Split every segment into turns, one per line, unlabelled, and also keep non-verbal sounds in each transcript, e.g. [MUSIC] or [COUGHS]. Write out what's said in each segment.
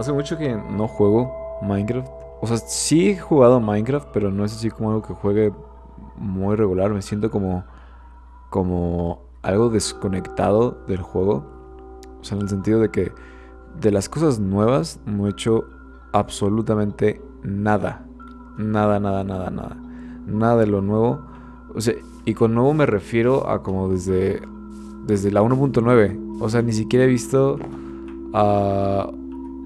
hace mucho que no juego Minecraft. O sea, sí he jugado Minecraft, pero no es así como algo que juegue muy regular. Me siento como, como algo desconectado del juego. O sea, en el sentido de que de las cosas nuevas no he hecho absolutamente nada. Nada, nada, nada, nada. Nada de lo nuevo. O sea, y con nuevo me refiero a como desde, desde la 1.9. O sea, ni siquiera he visto... a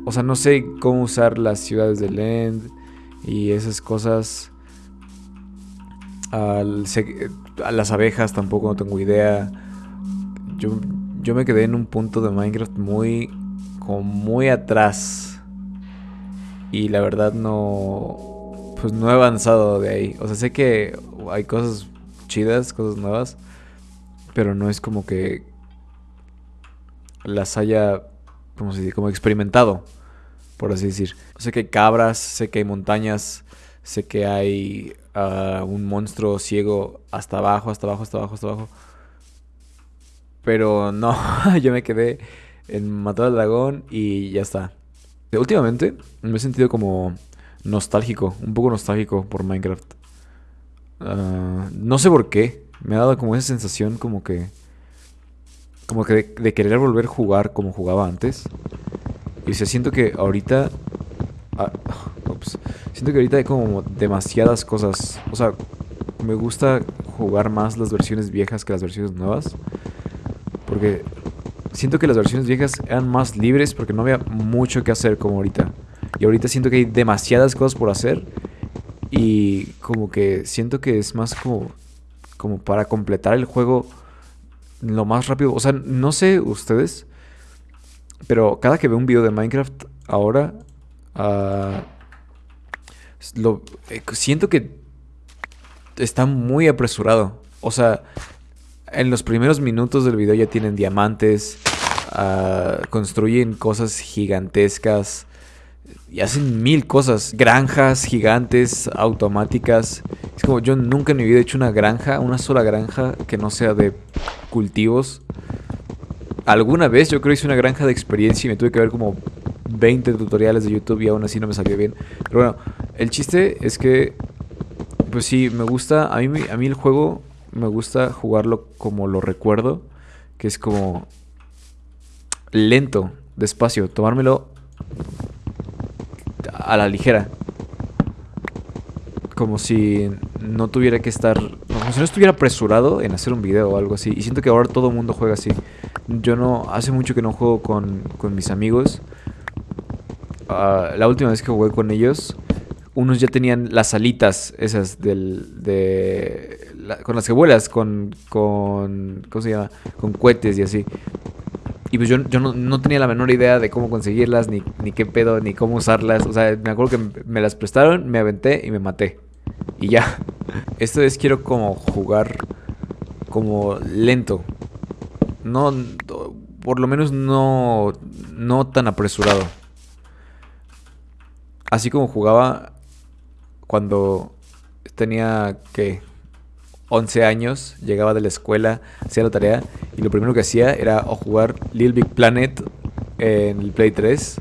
o sea, no sé cómo usar las ciudades de End y esas cosas. a las abejas tampoco no tengo idea. Yo, yo me quedé en un punto de Minecraft muy, como muy atrás. Y la verdad no, pues no he avanzado de ahí. O sea, sé que hay cosas chidas, cosas nuevas. Pero no es como que las haya como se dice, como experimentado, por así decir. Sé que hay cabras, sé que hay montañas, sé que hay ah, un monstruo ciego hasta abajo, hasta abajo, hasta abajo, hasta abajo. Pero no, [LAUGHS] yo me quedé en matar al dragón y ya está. Últimamente me he sentido como nostálgico, un poco nostálgico por Minecraft. Ah, no sé por qué, me ha dado como esa sensación como que como que de, querer volver a jugar como jugaba antes. Y se siento que ahorita... Ah, siento que ahorita hay como demasiadas cosas. O sea, me gusta jugar más las versiones viejas que las versiones nuevas. Porque siento que las versiones viejas eran más libres porque no había mucho que hacer como ahorita. Y ahorita siento que hay demasiadas cosas por hacer. Y como que siento que es más como, como para completar el juego lo más rápido. O sea, no sé ustedes, pero cada que veo un video de Minecraft ahora, uh, lo, eh, siento que está muy apresurado. O sea, en los primeros minutos del video ya tienen diamantes, uh, construyen cosas gigantescas y hacen mil cosas. Granjas gigantes, automáticas. Es como yo nunca en mi vida he hecho una granja, una sola granja que no sea de cultivos. Alguna vez yo creo que hice una granja de experiencia y me tuve que ver como 20 tutoriales de YouTube y aún así no me salió bien. Pero bueno, el chiste es que, pues sí, me gusta, a mí, a mí el juego me gusta jugarlo como lo recuerdo, que es como lento, despacio, tomármelo a la ligera. Como si no tuviera que estar... Como si no estuviera apresurado en hacer un video o algo así. Y siento que ahora todo el mundo juega así. Yo no... Hace mucho que no juego con, con mis amigos. Ah, la última vez que jugué con ellos, unos ya tenían las alitas esas del... De, con las que vuelas, con, con... ¿Cómo se llama? Con cohetes y así. Y pues yo, yo no, tenía la menor idea de cómo conseguirlas, ni, ni qué pedo, ni cómo usarlas. O sea, me acuerdo que me las prestaron, me aventé y me maté. Y ya. Esta vez quiero como jugar como lento. No, por lo menos no, no tan apresurado. Así como jugaba cuando tenía que 11 años, llegaba de la escuela, hacía la tarea y lo primero que hacía era jugar Little Big Planet en el Play 3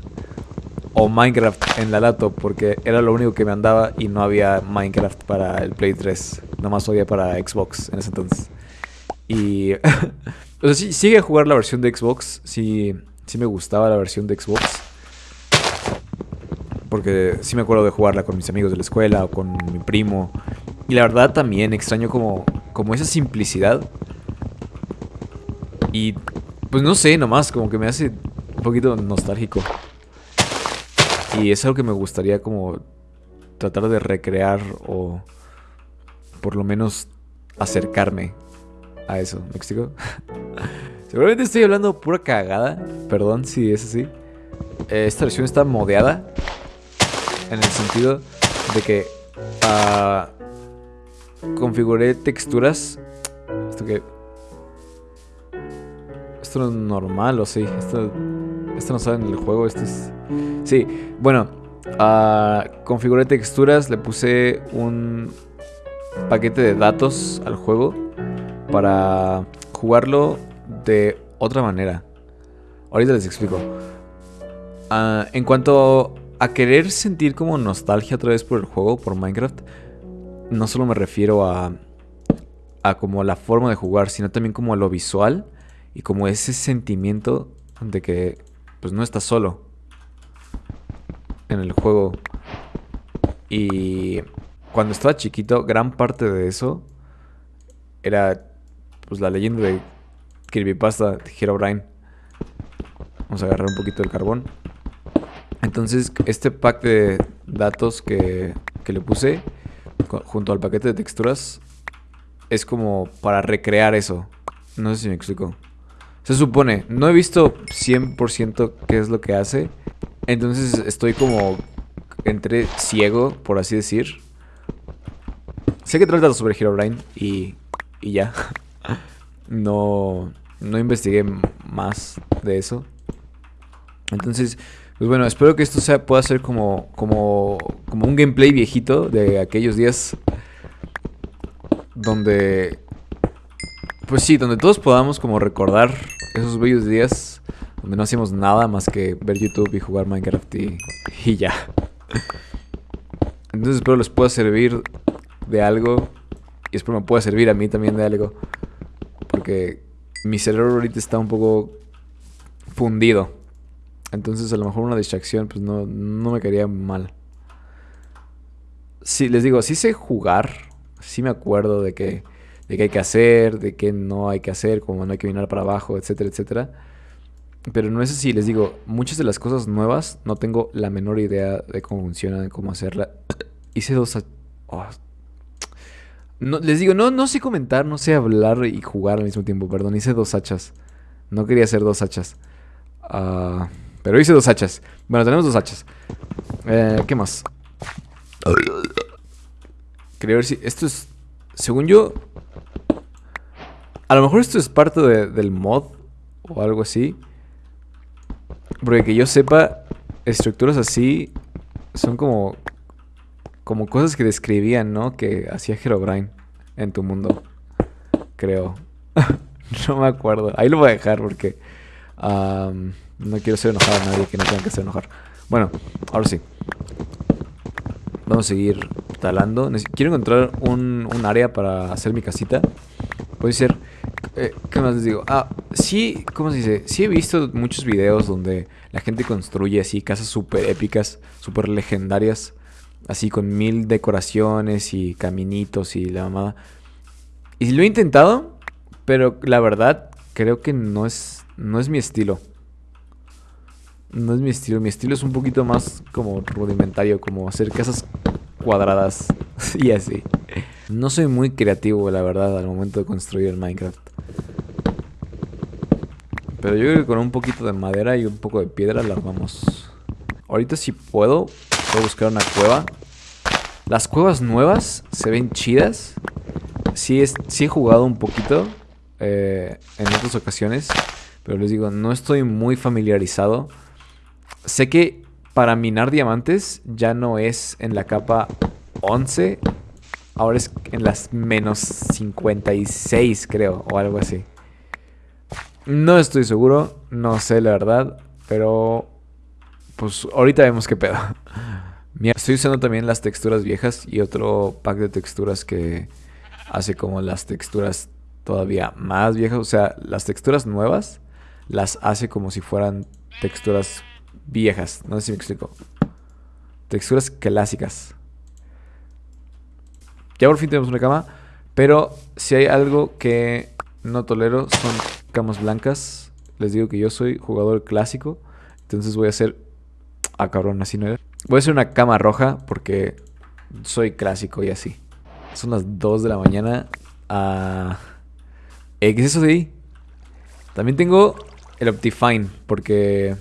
o Minecraft en la laptop porque era lo único que me andaba y no había Minecraft para el Play 3, nomás había para Xbox en ese entonces. Y [LAUGHS] o sea, sí, sigue a jugar la versión de Xbox, sí, sí me gustaba la versión de Xbox. Porque sí me acuerdo de jugarla con mis amigos de la escuela o con mi primo. Y la verdad también extraño como, como esa simplicidad. Y pues no sé, nomás como que me hace un poquito nostálgico. Y es algo que me gustaría como tratar de recrear o por lo menos acercarme a eso. ¿Me explico? [LAUGHS] Seguramente estoy hablando pura cagada. Perdón si es así. Eh, esta versión está modeada. En el sentido de que... Uh, configuré texturas. Esto que. Esto no es normal, o sí. Esto, esto no sale en el juego. Esto es. Sí, bueno. Uh, configuré texturas. Le puse un paquete de datos al juego. Para jugarlo de otra manera. Ahorita les explico. Ah, en cuanto a querer sentir como nostalgia otra vez por el juego, por Minecraft, no solo me refiero a, a como la forma de jugar, sino también como a lo visual y como ese sentimiento de que pues no estás solo en el juego. Y cuando estaba chiquito, gran parte de eso era pues la leyenda de Kirby Pasta de Herobrine. Vamos a agarrar un poquito del carbón. Entonces, este pack de datos que, que le puse junto al paquete de texturas es como para recrear eso. No sé si me explico. Se supone, no he visto 100% qué es lo que hace. Entonces estoy como entre ciego, por así decir. Sé que trata sobre Herobrine y, y ya. [LAUGHS] no, no investigué más de eso. Entonces, pues bueno, espero que esto sea, pueda ser como, como, como un gameplay viejito de aquellos días donde, pues sí, donde todos podamos como recordar esos bellos días donde no hacíamos nada más que ver YouTube y jugar Minecraft y, ya. Entonces espero les pueda servir de algo y espero me pueda servir a mí también de algo. Porque mi cerebro ahorita está un poco fundido. Entonces a lo mejor una distracción pues no, no me quedaría mal. Sí, les digo, sí sé jugar. Sí me acuerdo de que, de qué hay que hacer, de qué no hay que hacer, como no hay que mirar para abajo, etcétera, etcétera. Pero no es así, les digo, muchas de las cosas nuevas no tengo la menor idea de cómo funcionan, cómo hacerla. [COUGHS] Hice dos... Oh. No, les digo, no, no sé comentar, no sé hablar y jugar al mismo tiempo, perdón, hice dos hachas. No quería hacer dos hachas. Ah, pero hice dos hachas. Bueno, tenemos dos hachas. Eh, ¿Qué más? Quería ver si... Esto es... Según yo... A lo mejor esto es parte del mod o algo así. Porque que yo sepa, estructuras así son como como cosas que describían, ¿no? Que hacía Herobrine en tu mundo. Creo. [LAUGHS] no me acuerdo. Ahí lo voy a dejar porque no quiero hacer enojar a nadie que no tenga que hacer enojar. Bueno, ahora sí. Vamos a seguir talando. Quiero encontrar un, un área para hacer mi casita. Puede ser eh, ¿Qué más les digo? Ah, sí, ¿cómo se dice? Sí he visto muchos videos donde la gente construye así casas súper épicas, súper legendarias, así con mil decoraciones y caminitos y la mamada. Y lo he intentado, pero la verdad creo que no es, no es mi estilo. No es mi estilo, mi estilo es un poquito más como rudimentario, como hacer casas cuadradas [LAUGHS] y así. No soy muy creativo, la verdad, al momento de construir el Minecraft. Pero yo creo que con un poquito de madera y un poco de piedra la armamos. Ahorita si puedo, voy a buscar una cueva. Las cuevas nuevas se ven chidas. Sí, es, he jugado un poquito eh, en otras ocasiones. Pero les digo, no estoy muy familiarizado. Sé que para minar diamantes ya no es en la capa 11. Ahora es en las menos 56 creo, o algo así. No estoy seguro, no sé la verdad, pero pues ahorita vemos qué pedo. [LAUGHS] estoy usando también las texturas viejas y otro pack de texturas que hace como las texturas todavía más viejas. O sea, las texturas nuevas las hace como si fueran texturas viejas. No sé si me explico. Texturas clásicas. Ya por fin tenemos una cama. Pero si hay algo que no tolero son camas blancas. Les digo que yo soy jugador clásico. Entonces voy a hacer... Ah, cabrón, así no era. Voy a hacer una cama roja porque soy clásico y así. Son las 2 de la mañana. Ah, eh, ¿Qué es eso de ahí? También tengo el Optifine porque...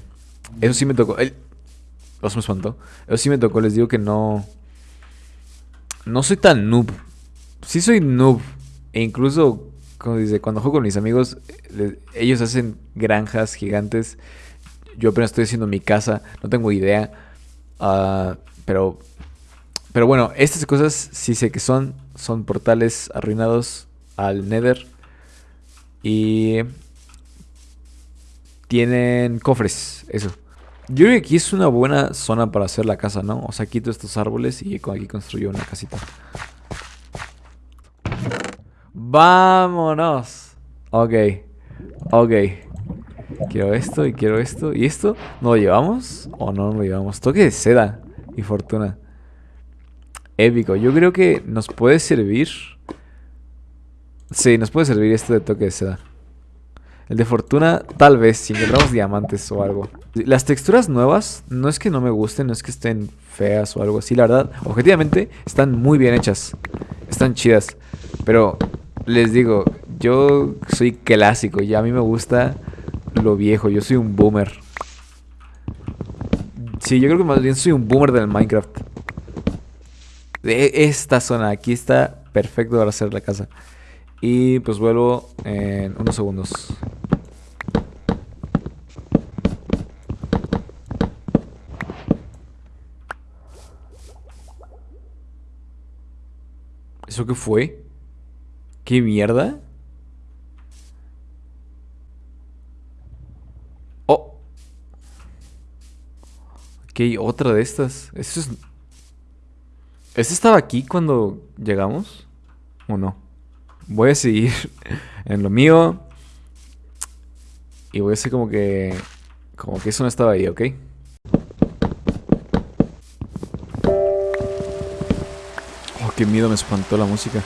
Eso sí me tocó. El... Eso me espantó. Eso sí me tocó. Les digo que no... No soy tan noob. Sí soy noob. E incluso como dice, cuando juego con mis amigos, ellos hacen granjas gigantes. Yo apenas estoy haciendo mi casa, no tengo idea. Ah, pero, pero bueno, estas cosas sí sé que son, son portales arruinados al Nether. Y tienen cofres, eso. Yo creo que aquí es una buena zona para hacer la casa, ¿no? O sea, quito estos árboles y aquí construyo una casita. ¡Vámonos! Ok. Ok. Quiero esto y quiero esto. ¿Y esto? ¿No lo llevamos? ¿O no lo llevamos? Toque de seda y fortuna. Épico. Yo creo que nos puede servir. Sí, nos puede servir este de toque de seda. El de fortuna, tal vez, si encontramos diamantes o algo. Las texturas nuevas, no es que no me gusten, no es que estén feas o algo así, la verdad. Objetivamente, están muy bien hechas. Están chidas. Pero, les digo, yo soy clásico y a mí me gusta lo viejo. Yo soy un boomer. Sí, yo creo que más bien soy un boomer del Minecraft. De esta zona, aquí está perfecto para hacer la casa. Y pues vuelvo en unos segundos. ¿Eso qué fue? ¿Qué mierda? Oh. Aquí hay otra de estas. ¿Este es... ¿Este estaba aquí cuando llegamos? ¿O no? Voy a seguir [LAUGHS] en lo mío. Y voy a hacer como que... Como que eso no estaba ahí, ¿ok? Oh, qué miedo me espantó la música.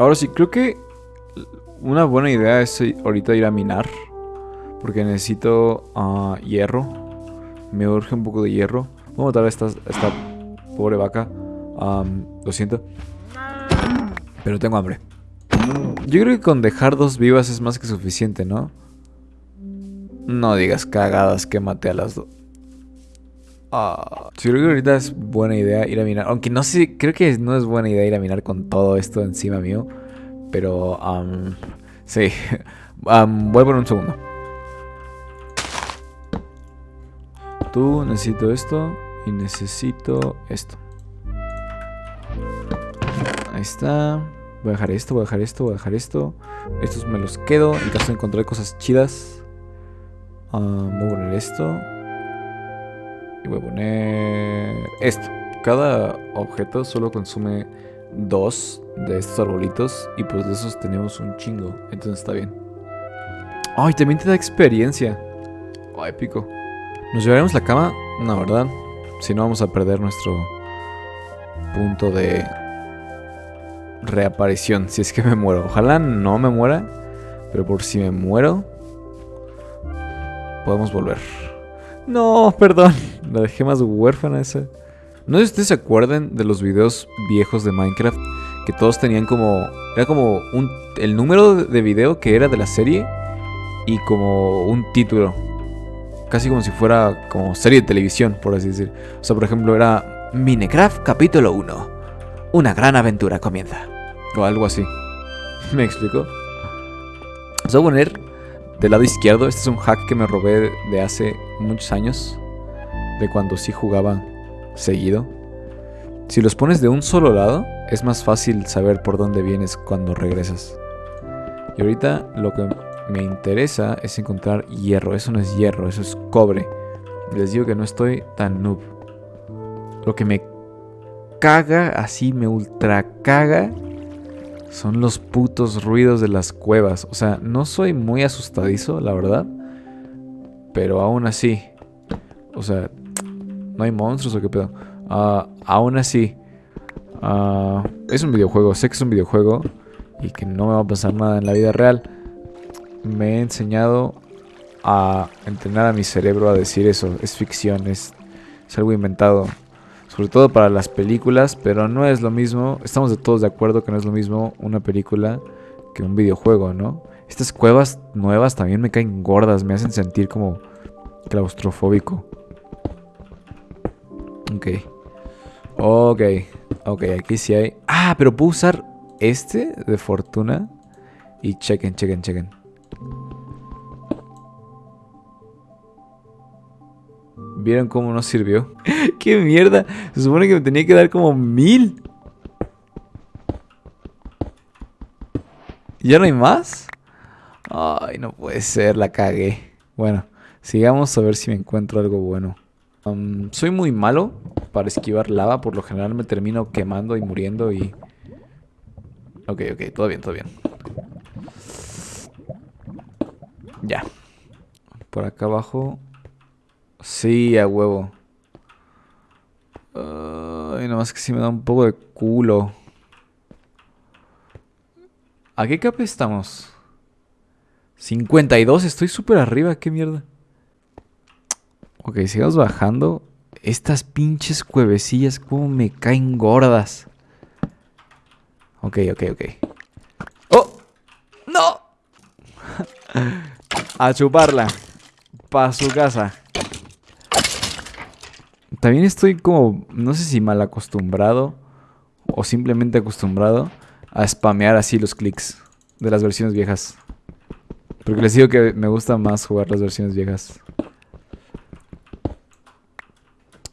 Ahora sí, creo que una buena idea es ahorita ir a minar. Porque necesito ah, hierro. Me urge un poco de hierro. Voy a matar a esta, esta pobre vaca. lo siento. Pero tengo hambre. Yo creo que con dejar dos vivas es más que suficiente, ¿no? No digas cagadas que maté a las dos. Ah, sí, creo que ahorita es buena idea ir a minar. Aunque no sé, creo que no es buena idea ir a minar con todo esto encima mío. Pero, um, sí. [LAUGHS] Um, voy por un segundo. Tú necesito esto y necesito esto. Ahí está. Voy a dejar esto, voy a dejar esto, voy a dejar esto. Estos me los quedo en caso de encontrar cosas chidas. Um, voy a poner esto. Y voy a poner esto. Cada objeto solo consume dos de estos arbolitos. Y pues de esos tenemos un chingo. Entonces está bien. Ay, también te da experiencia. Ay, épico. ¿Nos llevaremos la cama? No, ¿verdad? Si no vamos a perder nuestro punto de reaparición. Si es que me muero. Ojalá no me muera. Pero por si me muero, podemos volver. No, perdón. [LAUGHS] La dejé más huérfana esa. No sé si ustedes se acuerdan de los videos viejos de Minecraft. Que todos tenían como... Era como un, el número de video que era de la serie. Y como un título. Casi como si fuera como serie de televisión, por así decir. O sea, por ejemplo, era Minecraft capítulo 1. Una gran aventura comienza. O algo así. [LAUGHS] ¿Me explico? Vamos a poner del lado izquierdo. Este es un hack que me robé de hace muchos años. De cuando sí jugaba seguido. Si los pones de un solo lado, es más fácil saber por dónde vienes cuando regresas. Y ahorita lo que me interesa es encontrar hierro. Eso no es hierro, eso es cobre. Les digo que no estoy tan noob. Lo que me caga, así me ultra caga, son los putos ruidos de las cuevas. O sea, no soy muy asustadizo, la verdad. Pero aún así. O sea, ¿no hay monstruos o qué pedo? Uh, aún así. Uh, es un videojuego, sé que es un videojuego. Y que no me va a pasar nada en la vida real. Me he enseñado a entrenar a mi cerebro a decir eso. Es ficción, es, algo inventado sobre todo para las películas, pero no es lo mismo, estamos de todos de acuerdo que no es lo mismo una película que un videojuego, ¿no? Estas cuevas nuevas también me caen gordas, me hacen sentir como claustrofóbico. Ok. Ok. Ok, aquí sí hay... Ah, pero puedo usar este de fortuna. Y chequen, chequen, chequen. ¿Vieron cómo no sirvió? [LAUGHS] ¡Qué mierda! Se supone que me tenía que dar como mil. ¿Ya no hay más? Ay, no puede ser, la cagué. Bueno, sigamos a ver si me encuentro algo bueno. Soy muy malo para esquivar lava. Por lo general me termino quemando y muriendo y... Ok, ok, todo bien, todo bien. Ya. Por acá abajo. Sí, a huevo. Ay, nomás que sí me da un poco de culo. ¿A qué capa estamos? 52, estoy súper arriba, qué mierda. Ok, sigamos bajando. Estas pinches cuevecillas, como me caen gordas. Ok, ok, ok. ¡Oh! ¡No! [LAUGHS] A chuparla. Pa' su casa. También estoy como, no sé si mal acostumbrado o simplemente acostumbrado a spamear así los clics de las versiones viejas. Porque les digo que me gusta más jugar las versiones viejas.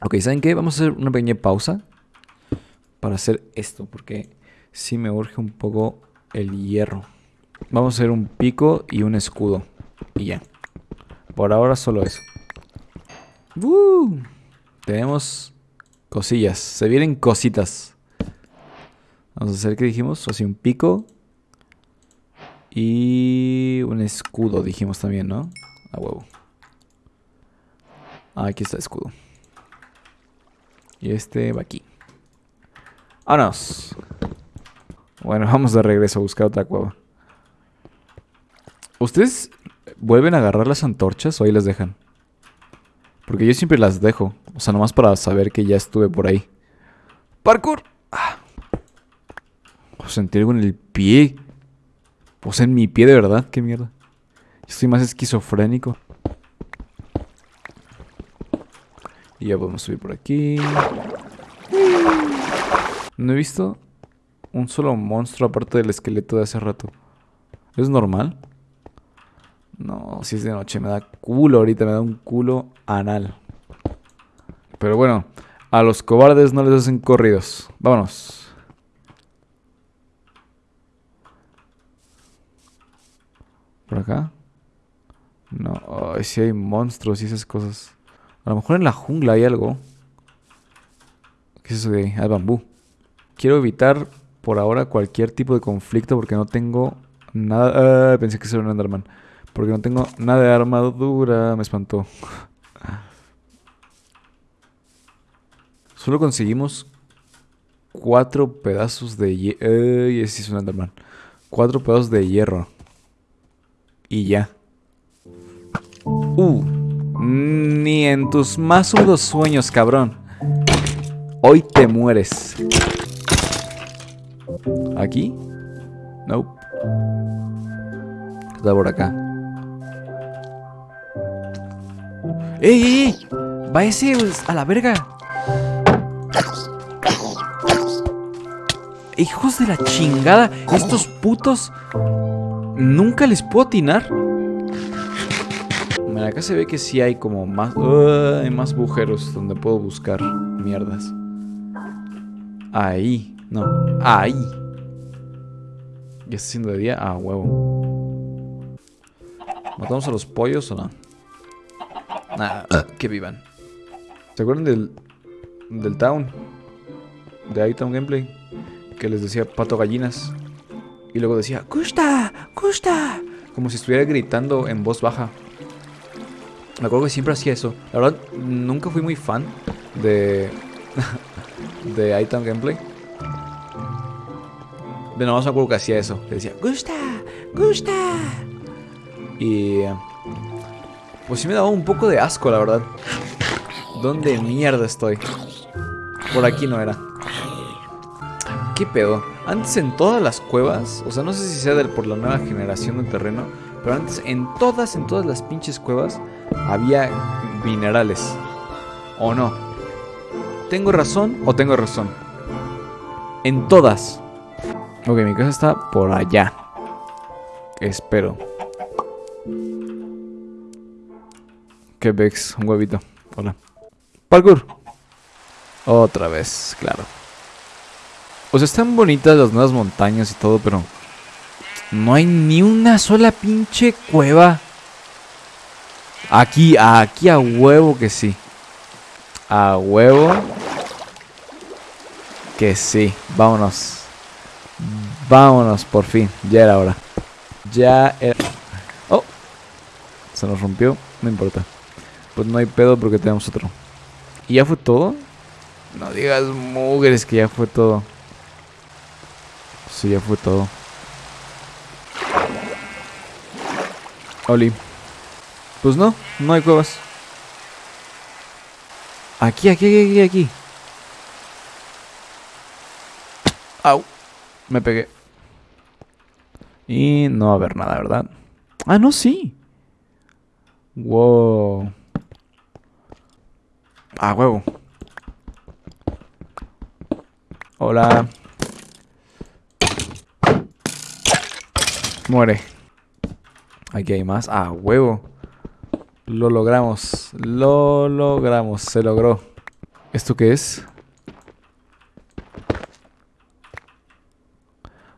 Ok, ¿saben qué? Vamos a hacer una pequeña pausa para hacer esto, porque sí me urge un poco el hierro. Vamos a hacer un pico y un escudo. Y ya. Por ahora solo eso. Tenemos cosillas. Se vienen cositas. Vamos a hacer, ¿qué dijimos? Así un pico. Y un escudo, dijimos también, ¿no? A huevo. Ah, aquí está el escudo. Y este va aquí. ¡Vámonos! Bueno, [LAUGHS] vamos de regreso a buscar otra cueva. ¿Ustedes vuelven a agarrar las antorchas o ahí las dejan? Porque yo siempre las dejo. O sea, nomás para saber que ya estuve por ahí. ¡Parkour! Ah. O sentir algo en el pie. O sea, en mi pie de verdad. ¿Qué mierda? Yo estoy más esquizofrénico. Y ya podemos subir por aquí. No he visto un solo monstruo aparte del esqueleto de hace rato. ¿Es normal? No, si es de noche me da culo ahorita, me da un culo anal. Pero bueno, a los cobardes no les hacen corridos. Vámonos. ¿Por acá? No, si hay monstruos y esas cosas. A lo mejor en la jungla hay algo. ¿Qué es eso de ahí? bambú. Quiero evitar por ahora cualquier tipo de conflicto porque no tengo nada... Ah, pensé que era un Enderman. Porque no tengo nada de armadura. Me espantó. Solo conseguimos cuatro pedazos de hierro. Ay, ese es un Enderman. Cuatro pedazos de hierro. Y ya. Uh. Ni en tus más húmedos sueños, cabrón. Hoy te mueres. ¿Aquí? Nope. Está por acá. ¡Ey, ey, ey! ¡Va ese a la verga! Hijos de la chingada, estos putos nunca les puedo atinar acá se ve que sí hay como más... hay más agujeros donde puedo buscar mierdas. Ahí. No, ahí. ¿Ya está haciendo de día? Ah, huevo. ¿Matamos a los pollos o no? Nada, que vivan. ¿Se acuerdan del... Del town? De iTown Gameplay. Que les decía pato gallinas. Y luego decía, ¡Custa! ¡Custa! Como si estuviera gritando en voz baja. Me acuerdo que siempre hacía eso. La verdad, nunca fui muy fan de. [LAUGHS] de Item Gameplay. De no me acuerdo que hacía eso. Que decía, ¡Gusta! ¡Gusta! Y. Pues sí me daba un poco de asco, la verdad. ¿Dónde mierda estoy? Por aquí no era. ¿Qué pedo? Antes en todas las cuevas, o sea, no sé si sea por la nueva generación de terreno, pero antes en todas, en todas las pinches cuevas había minerales. ¿O no? ¿Tengo razón o tengo razón? En todas. Ok, mi casa está por allá. Espero. ¿Qué vex? Un huevito. Hola. Parkour. Otra vez, claro. O sea, están bonitas las nuevas montañas y todo, pero... No hay ni una sola pinche cueva. Aquí, aquí a huevo que sí. A huevo. Que sí. Vámonos. Vámonos, por fin. Ya era hora. Ya era... Oh. Se nos rompió. No importa. Pues no hay pedo porque tenemos otro. ¿Y ya fue todo? No digas mugres que ya fue todo. Sí, ya fue todo. Oli. Pues no, no hay cuevas. Aquí, aquí, aquí, aquí. Au. Me pegué. Y no va a haber nada, ¿verdad? Ah, no, sí. Wow. Ah, huevo. Hola. Muere. Aquí hay más. Ah, huevo. Lo logramos. Lo logramos. Se logró. ¿Esto qué es?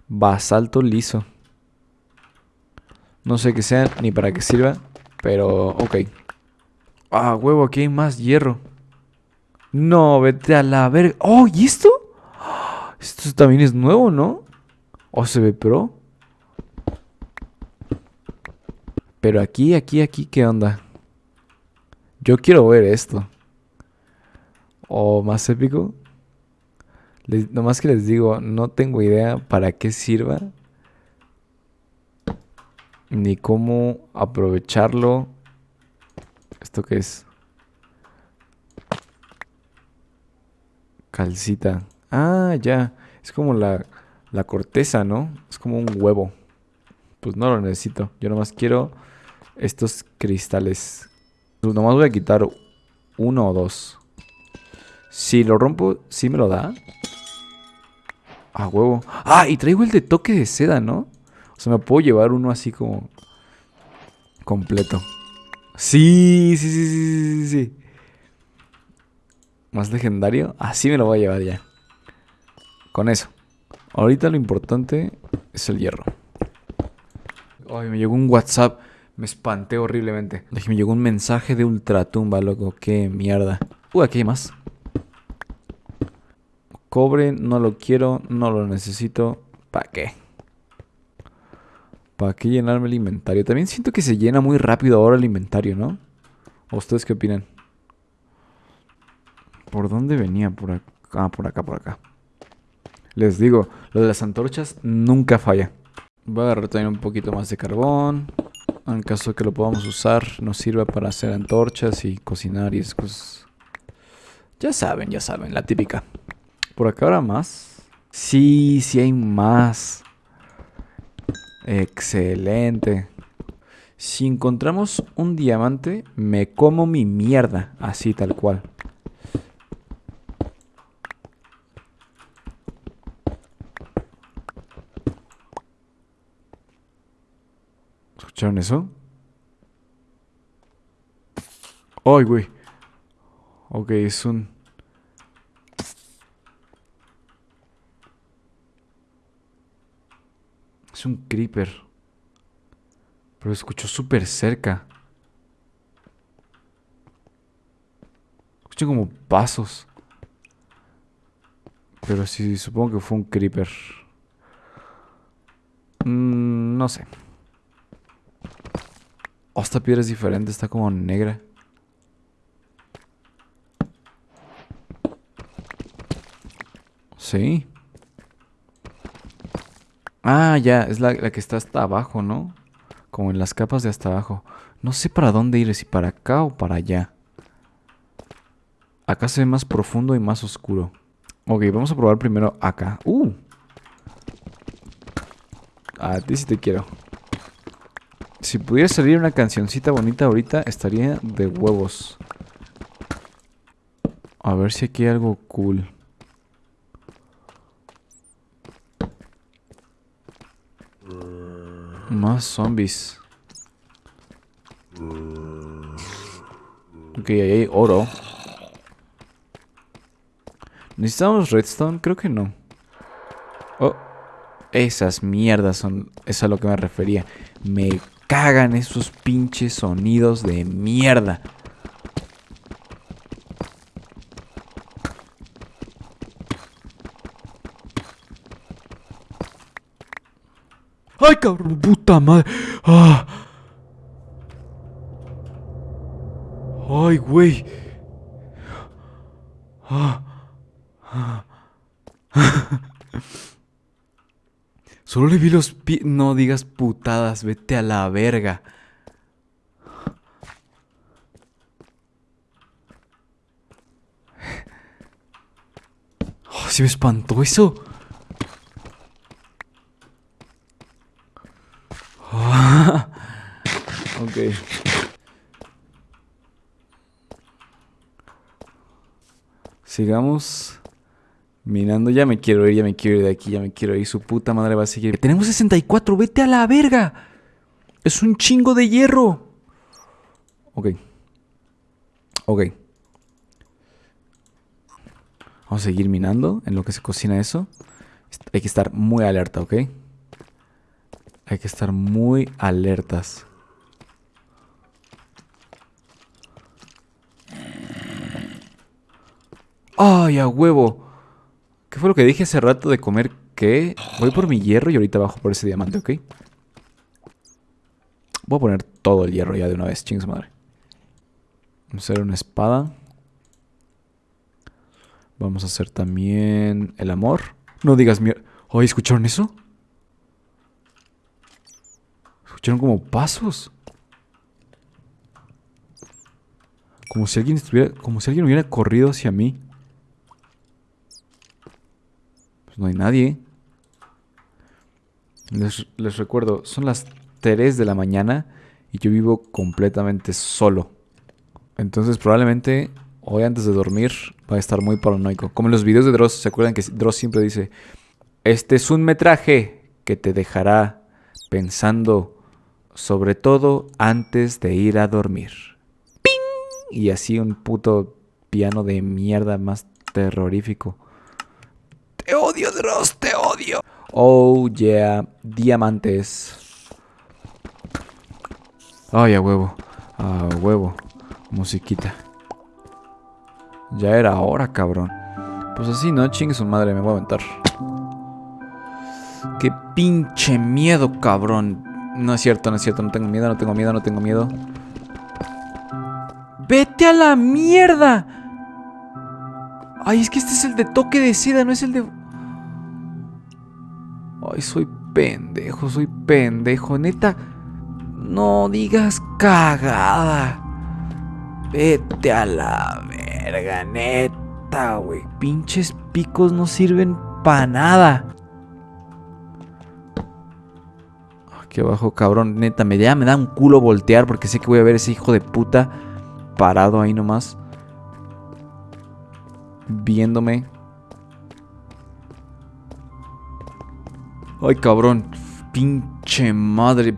Basalto liso. No sé qué sea ni para qué sirva. Pero, ok. Ah, huevo, aquí hay más hierro. No, vete a la verga. Oh, ¿y esto? Esto también es nuevo, ¿no? ¿O se ve pro? Pero aquí, aquí, aquí, ¿qué onda? Yo quiero ver esto. O más épico. nomás que les digo, no tengo idea para qué sirva. Ni cómo aprovecharlo. ¿Esto qué es? Calcita. Ah, ya. Es como la, la corteza, ¿no? Es como un huevo. Pues no lo necesito. Yo nomás quiero estos cristales. Pues nomás voy a quitar uno o dos. Si lo rompo, ¿sí me lo da? Ah, huevo. Ah, y traigo el de toque de seda, ¿no? O sea, me puedo llevar uno así como... Completo. Sí, sí, sí, sí, sí, sí. Más legendario. Así me lo voy a llevar ya. Con eso. Ahorita lo importante es el hierro. Ay, me llegó un WhatsApp. Me espanté horriblemente. Me llegó un mensaje de ultratumba, loco. Qué mierda. Uh, aquí hay más. Cobre, no lo quiero, no lo necesito. ¿Para qué? ¿Para qué llenarme el inventario? También siento que se llena muy rápido ahora el inventario, ¿no? ¿O ustedes qué opinan? ¿Por dónde venía? Por acá, ah, por acá, por acá. Les digo, lo de las antorchas nunca falla. Voy a agarrar también un poquito más de carbón. En caso de que lo podamos usar, nos sirva para hacer antorchas y cocinar y esas cosas. Ya saben, ya saben, la típica. ¿Por acá habrá más? Sí, sí hay más. Excelente. Si encontramos un diamante, me como mi mierda. Así, tal cual. ¿Escucharon eso? ¡Ay, güey! Ok, es un... Es un creeper. Pero escuchó súper cerca. Escuché como pasos. Pero sí, supongo que fue un creeper. Mm, no sé. Oh, esta piedra es diferente, está como negra. Sí. Ah, ya, es la, que está hasta abajo, ¿no? Como en las capas de hasta abajo. No sé para dónde ir, si para acá o para allá. Acá se ve más profundo y más oscuro. Ok, vamos a probar primero acá. ¡Uh! A ti sí te quiero. Si pudiera salir una cancioncita bonita ahorita, estaría de huevos. A ver si aquí hay algo cool. Más zombies. Ok, ahí hay oro. ¿Necesitamos redstone? Creo que no. Oh, esas mierdas son... Es a lo que me refería. Me cagan esos pinches sonidos de mierda. ¡Ay, cabrón! ¡Puta madre! ¡Ah! ¡Ay, güey! ¡Ah! ¡Ah! Solo le vi los pies. No digas putadas, vete a la verga. Oh, me espantó eso. [LAUGHS] ok. Sigamos minando. Ya me quiero ir, ya me quiero ir de aquí, ya me quiero ir. Su puta madre va a seguir. Tenemos 64, vete a la verga. Es un chingo de hierro. Ok. Ok. Vamos a seguir minando en lo que se cocina eso. Hay que estar muy alerta, ¿ok? Hay que estar muy alertas. ¡Ay, a huevo! ¿Qué fue lo que dije hace rato de comer qué? Voy por mi hierro y ahorita bajo por ese diamante, ¿ok? Voy a poner todo el hierro ya de una vez, chingos madre. Vamos a hacer una espada. Vamos a hacer también el amor. No digas mierda. ¿Ay, escucharon eso? Escucharon como pasos. Como si alguien estuviera. Como si alguien hubiera corrido hacia mí. Pues no hay nadie. Les, recuerdo, son las 3 de la mañana y yo vivo completamente solo. Entonces probablemente hoy antes de dormir va a estar muy paranoico. Como en los videos de Dross, ¿se acuerdan que Dross siempre dice, este es un metraje que te dejará pensando sobre todo antes de ir a dormir. ¡Ping! Y así un puto piano de mierda más terrorífico. Te odio, Dross, te odio. Oh, yeah. Diamantes. Ay, a huevo. A huevo. Musiquita. Ya era hora, cabrón. Pues así, ¿no? Chingue su madre, me voy a aventar. Qué pinche miedo, cabrón. No es cierto, no es cierto. No tengo miedo, no tengo miedo, no tengo miedo. ¡Vete a la mierda! Ay, es que este es el de toque de seda, no es el de... Ay, soy pendejo, soy pendejo. Neta, no digas cagada. Vete a la verga, neta, güey. Pinches picos no sirven para nada. Aquí abajo, cabrón, neta, me, ya me da un culo voltear porque sé que voy a ver ese hijo de puta parado ahí nomás. Viéndome. Ay, cabrón. Pinche madre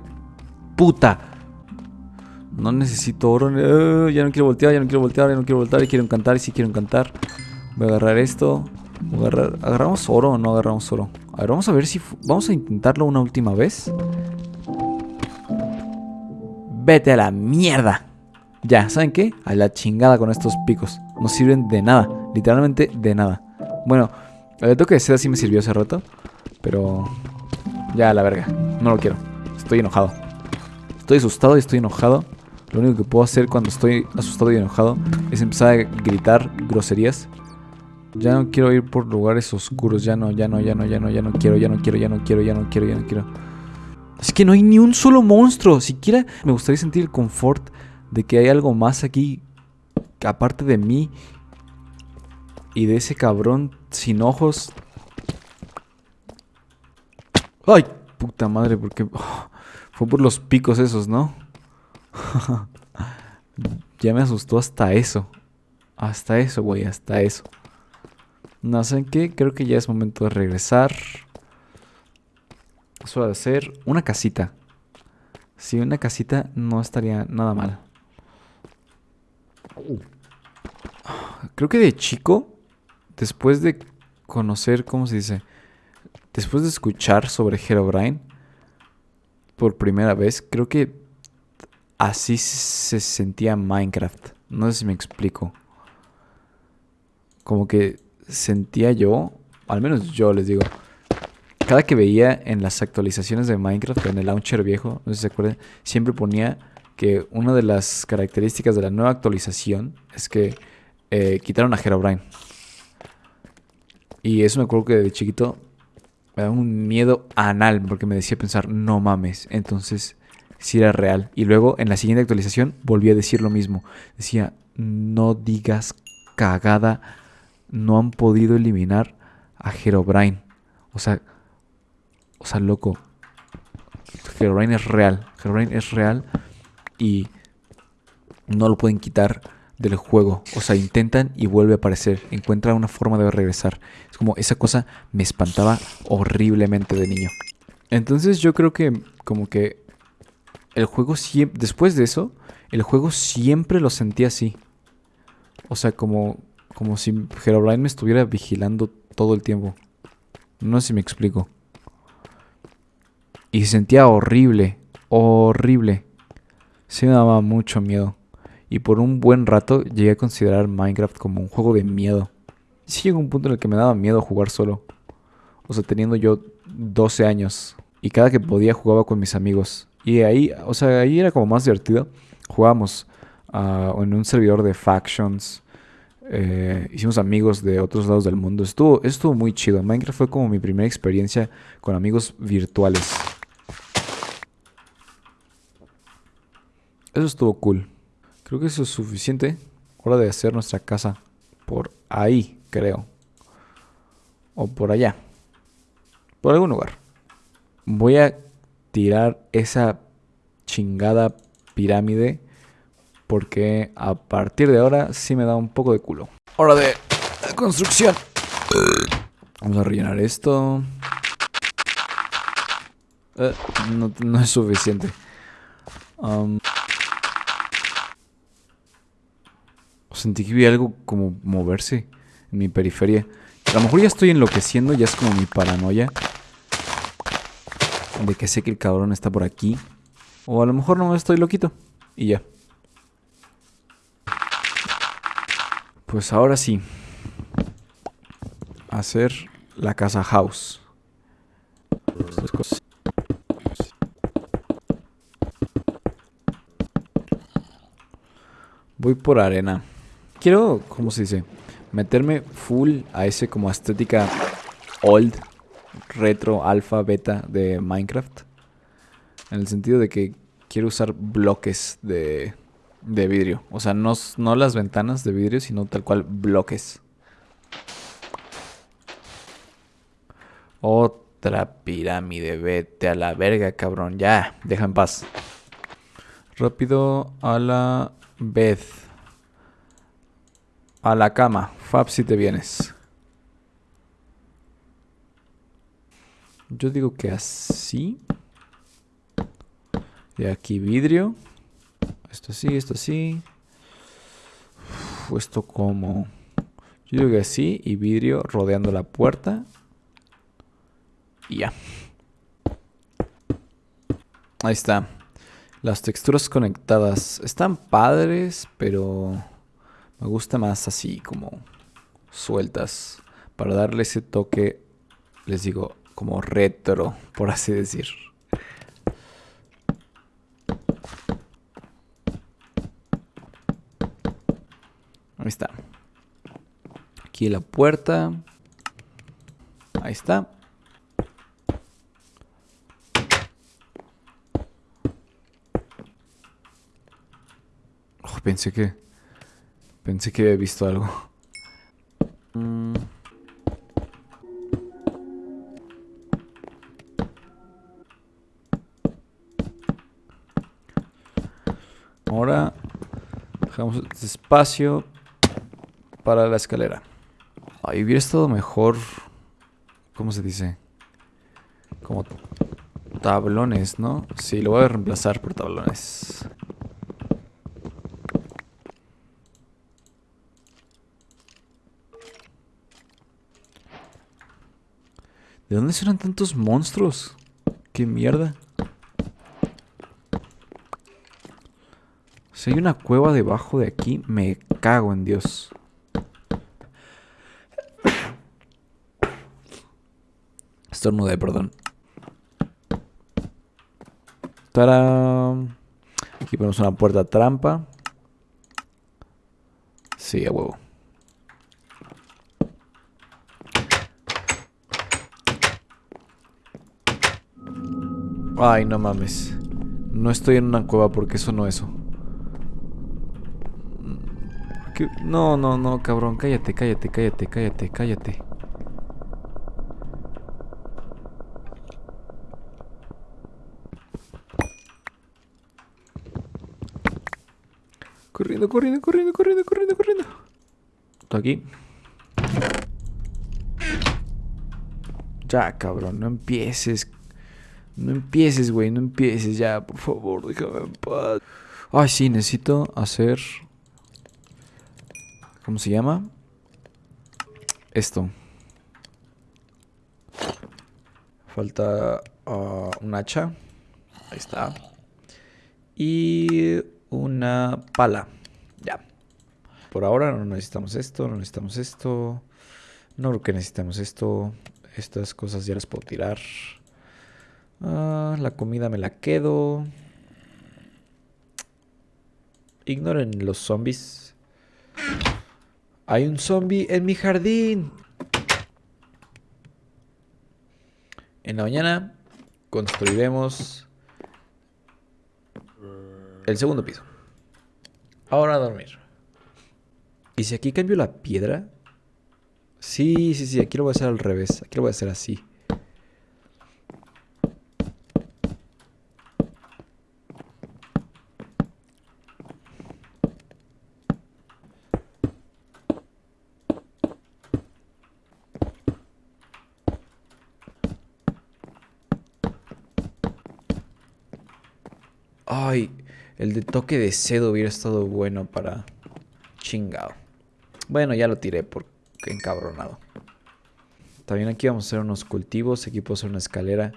puta. No necesito oro. Eh, ya no quiero voltear, ya no quiero voltear, ya no quiero voltear. Y quiero encantar, y sí quiero encantar. Voy a agarrar esto. Voy a agarrar... ¿Agarramos oro o no agarramos oro? A ver, vamos a ver si... Vamos a intentarlo una última vez. Vete a la mierda. Ya, ¿saben qué? A la chingada con estos picos. No sirven de nada. Literalmente de nada. Bueno, el toque de seda sí me sirvió hace rato. Pero... Ya, la verga. No lo quiero. Estoy enojado. Estoy asustado y estoy enojado. Lo único que puedo hacer cuando estoy asustado y enojado es empezar a gritar groserías. Ya no quiero ir por lugares oscuros. Ya no, ya no, ya no, ya no, ya no quiero, ya no quiero, ya no quiero, ya no quiero, ya no quiero. Es que no hay ni un solo monstruo. Siquiera me gustaría sentir el confort de que hay algo más aquí aparte de mí y de ese cabrón sin ojos. Ay, puta madre, porque [SIGHS] fue por los picos esos, ¿no? [LAUGHS] ya me asustó hasta eso. Hasta eso, güey, hasta eso. No sé qué, creo que ya es momento de regresar. Eso de hacer una casita. Si una casita no estaría nada mal. Creo que de chico, después de conocer, ¿cómo se dice? Después de escuchar sobre Herobrine por primera vez, creo que así se sentía Minecraft. No sé si me explico. Como que sentía yo, al menos yo les digo, cada que veía en las actualizaciones de Minecraft, en el launcher viejo, no sé si se acuerdan, siempre ponía que una de las características de la nueva actualización es que eh, quitaron a Herobrine. Y eso me acuerdo que de chiquito me daba un miedo anal porque me decía pensar, no mames. Entonces, si era real. Y luego en la siguiente actualización volví a decir lo mismo. Decía, no digas cagada, no han podido eliminar a Herobrine. O sea, o sea, loco. Herobrine es real. Herobrine es real y no lo pueden quitar del juego. O sea, intentan y vuelve a aparecer. Encuentra una forma de regresar. Es como esa cosa me espantaba horriblemente de niño. Entonces yo creo que como que el juego siempre... Después de eso, el juego siempre lo sentía así. O sea, como, como si Herobrine me estuviera vigilando todo el tiempo. No sé si me explico. Y se sentía horrible. Horrible sí me daba mucho miedo. Y por un buen rato llegué a considerar Minecraft como un juego de miedo. Sí llegó un punto en el que me daba miedo jugar solo. O sea, teniendo yo 12 años. Y cada que podía jugaba con mis amigos. Y ahí, o sea, ahí era como más divertido. Jugábamos uh, en un servidor de factions. Eh, hicimos amigos de otros lados del mundo. Estuvo, estuvo muy chido. Minecraft fue como mi primera experiencia con amigos virtuales. Eso estuvo cool. Creo que eso es suficiente. Hora de hacer nuestra casa por ahí, creo. O por allá. Por algún lugar. Voy a tirar esa chingada pirámide. Porque a partir de ahora sí me da un poco de culo. Hora de construcción. Vamos a rellenar esto. Eh, no, es suficiente. Um, Sentí que vi algo como moverse en mi periferia. A lo mejor ya estoy enloqueciendo, ya es como mi paranoia. De que sé que el cabrón está por aquí. O a lo mejor no estoy loquito. Y ya. Pues ahora sí. Hacer la casa house. Voy por arena quiero, ¿cómo se dice? Meterme full a ese como estética old, retro, alfa, beta de Minecraft. En el sentido de que quiero usar bloques de, de vidrio. O sea, no, no las ventanas de vidrio, sino tal cual bloques. Otra pirámide, vete a la verga, cabrón. Ya, deja en paz. Rápido a la vez. A la cama. Fab si te vienes. Yo digo que así. Y aquí vidrio. Esto así, esto así. esto como... Yo digo que así y vidrio rodeando la puerta. Y ya. Ahí está. Las texturas conectadas están padres, pero... Me gusta más así como sueltas para darle ese toque, les digo, como retro, por así decir. Ahí está. Aquí la puerta. Ahí está. Oh, pensé que Pensé que había visto algo. Ahora dejamos espacio para la escalera. Ahí hubiera estado mejor. ¿Cómo se dice? Como tablones, ¿no? Sí, lo voy a reemplazar por tablones. ¿De dónde suenan tantos monstruos? ¿Qué mierda? Si hay una cueva debajo de aquí, me cago en Dios. Estornudé, perdón. ¡Tarán! Aquí ponemos una puerta trampa. Sí, a huevo. Ay, no mames. No estoy en una cueva porque eso no eso. No, no, no, cabrón. Cállate, cállate, cállate, cállate, cállate. Corriendo, corriendo, corriendo, corriendo, corriendo, corriendo. Aquí. Ya, cabrón, no empieces. No empieces, güey, no empieces ya, por favor, déjame en paz. Ay, sí, necesito hacer... ¿Cómo se llama? Esto. Falta uh, un hacha. Ahí está. Y una pala. Ya. Por ahora no necesitamos esto, no necesitamos esto. No creo que necesitamos esto. Estas cosas ya las puedo tirar. Ah, la comida me la quedo. Ignoren los zombies. Hay un zombie en mi jardín. En la mañana construiremos el segundo piso. Ahora a dormir. ¿Y si aquí cambio la piedra? Sí, sí, sí, aquí lo voy a hacer al revés. Aquí lo voy a hacer así. Ay, el de toque de cedo hubiera estado bueno para... Chingado. Bueno, ya lo tiré porque encabronado. También aquí vamos a hacer unos cultivos. Aquí puedo hacer una escalera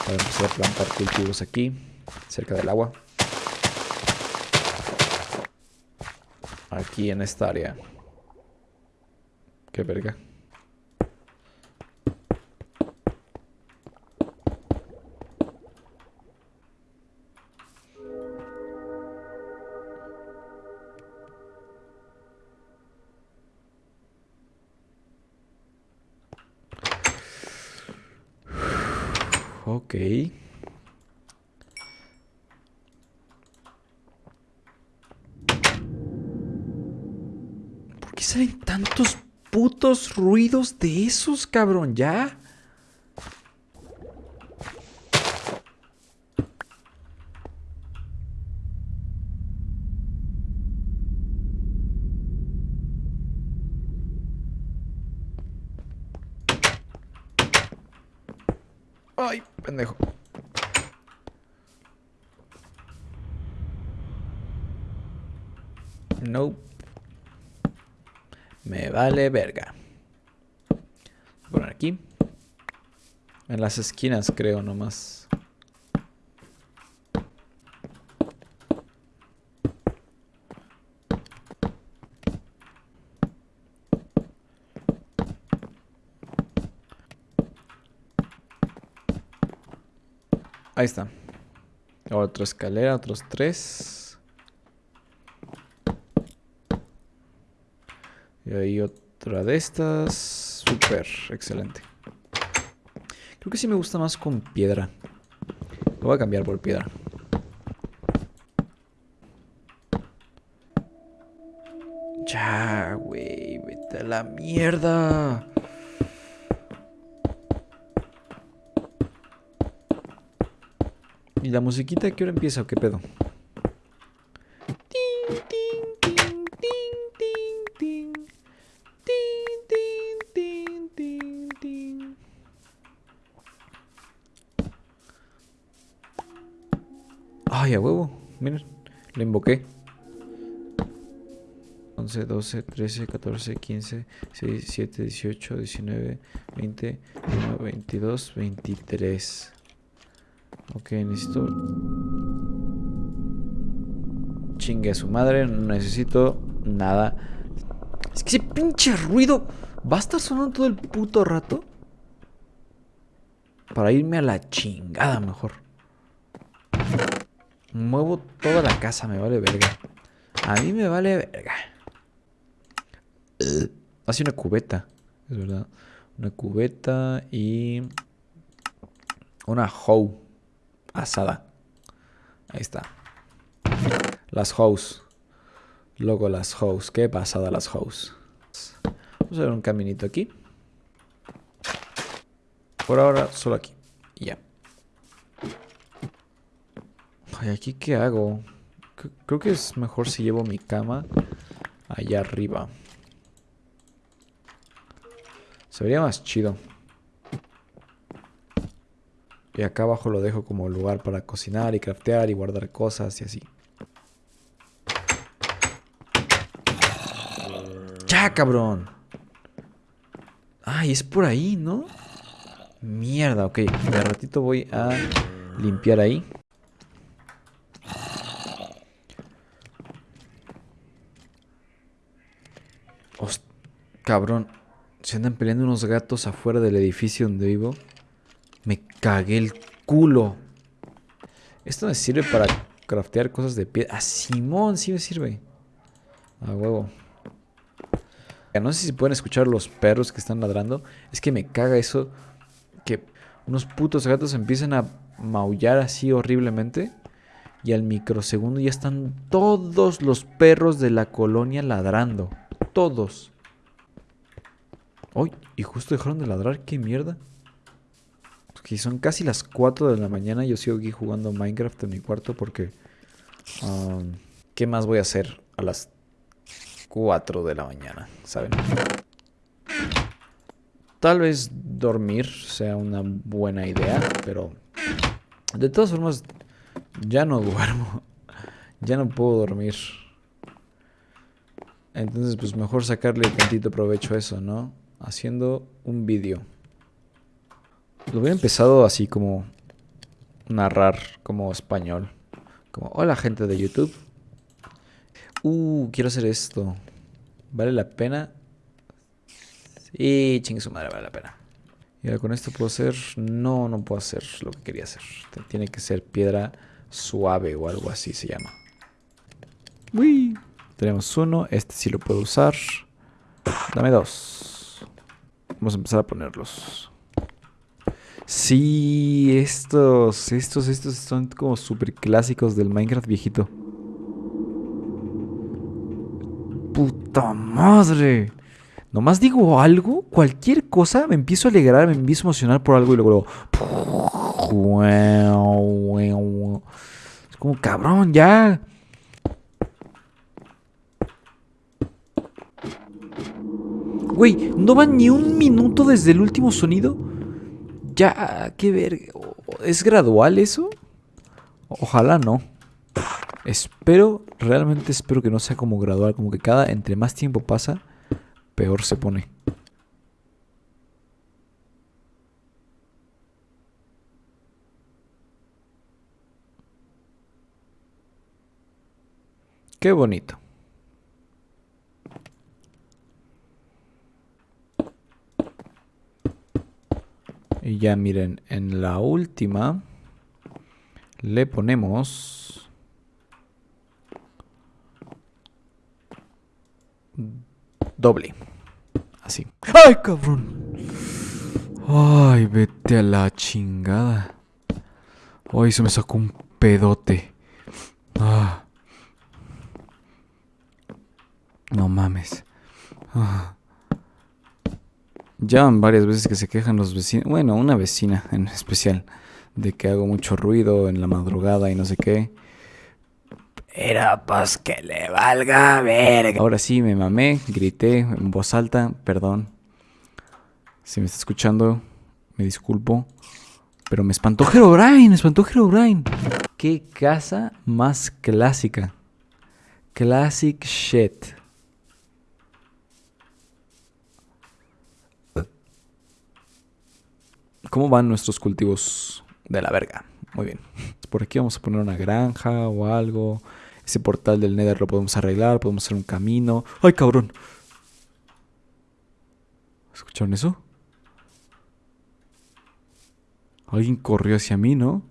para empezar a plantar cultivos aquí, cerca del agua. Aquí en esta área. Qué verga. Putos ruidos de esos, cabrón? ¿Ya? Ay, pendejo. No. Me vale verga. Poner aquí. En las esquinas creo nomás. Ahí está. Otra escalera, otros tres. Y ahí otra de estas. Súper, excelente. Creo que sí me gusta más con piedra. Lo voy a cambiar por piedra. Ya, güey, vete a la mierda. ¿Y la musiquita qué hora empieza o qué pedo? A huevo. Miren, lo invoqué. 11, 12, 13, 14, 15, 16, 17, 18, 19, 20, 21, 22, 23. Ok, necesito... Chingue a su madre, no necesito nada. Es que ese pinche ruido va a estar sonando todo el puto rato. Para irme a la chingada mejor. Muevo toda la casa, me vale verga. A mí me vale verga. [CLEARS THROAT] Hace una cubeta, es verdad. Una cubeta y una hoe asada. Ahí está. Las hoes. Luego las hoes. Qué pasada las hoes. Vamos a ver un caminito aquí. Por ahora, solo aquí. Ya. Ay, ¿aquí qué hago? Creo que es mejor si llevo mi cama allá arriba. Se vería más chido. Y acá abajo lo dejo como lugar para cocinar y craftear y guardar cosas y así. ¡Ya, cabrón! Ay, es por ahí, ¿no? Mierda, ok. De ratito voy a limpiar ahí. Cabrón. Se andan peleando unos gatos afuera del edificio donde vivo. Me cagué el culo. Esto me sirve para craftear cosas de piedra. Ah, Simón, sí me sirve. A huevo. No sé si pueden escuchar los perros que están ladrando. Es que me caga eso. Que unos putos gatos empiezan a maullar así horriblemente. Y al microsegundo ya están todos los perros de la colonia ladrando. Todos. ¡Uy! Y justo dejaron de ladrar. ¿Qué mierda? Que son casi las 4 de la mañana. Yo sigo aquí jugando Minecraft en mi cuarto porque... Um, ¿Qué más voy a hacer a las 4 de la mañana? ¿Saben? Tal vez dormir sea una buena idea, pero... De todas formas, ya no [LAUGHS] duermo. Ya no puedo dormir. Entonces, pues mejor sacarle tantito provecho a eso, ¿no? Haciendo un vídeo. Lo había empezado así como narrar como español. Como, hola gente de YouTube. Uh, quiero hacer esto. ¿Vale la pena? Sí, chingue su madre, vale la pena. Y ahora con esto puedo hacer... No, no puedo hacer lo que quería hacer. Tiene que ser piedra suave o algo así se llama. Uy. Tenemos uno. Este sí lo puedo usar. Dame dos. Vamos a empezar a ponerlos. Sí, estos, estos, estos son como súper clásicos del Minecraft viejito. ¡Puta madre! Nomás digo algo, cualquier cosa, me empiezo a alegrar, me empiezo a emocionar por algo y luego... Es como, cabrón, ya... Güey, no va ni un minuto desde el último sonido. Ya, qué ver. ¿Es gradual eso? Ojalá no. Espero, realmente espero que no sea como gradual. Como que cada, entre más tiempo pasa, peor se pone. Qué bonito. Y ya miren, en la última le ponemos doble. Así. ¡Ay, cabrón! ¡Ay, vete a la chingada! ¡Ay, se me sacó un pedote! Ah. No mames. Ah. Ya van varias veces que se quejan los vecinos, bueno, una vecina en especial, de que hago mucho ruido en la madrugada y no sé qué. Era pues que le valga verga. Ahora sí me mamé, grité en voz alta, perdón. Si me está escuchando, me disculpo. Pero me espantó Herobrine, me espantó Herobrine. Qué casa más clásica. Classic shit. ¿Cómo van nuestros cultivos de la verga? Muy bien. Por aquí vamos a poner una granja o algo. Ese portal del Nether lo podemos arreglar, podemos hacer un camino. ¡Ay, cabrón! ¿Escucharon eso? Alguien corrió hacia mí, ¿no?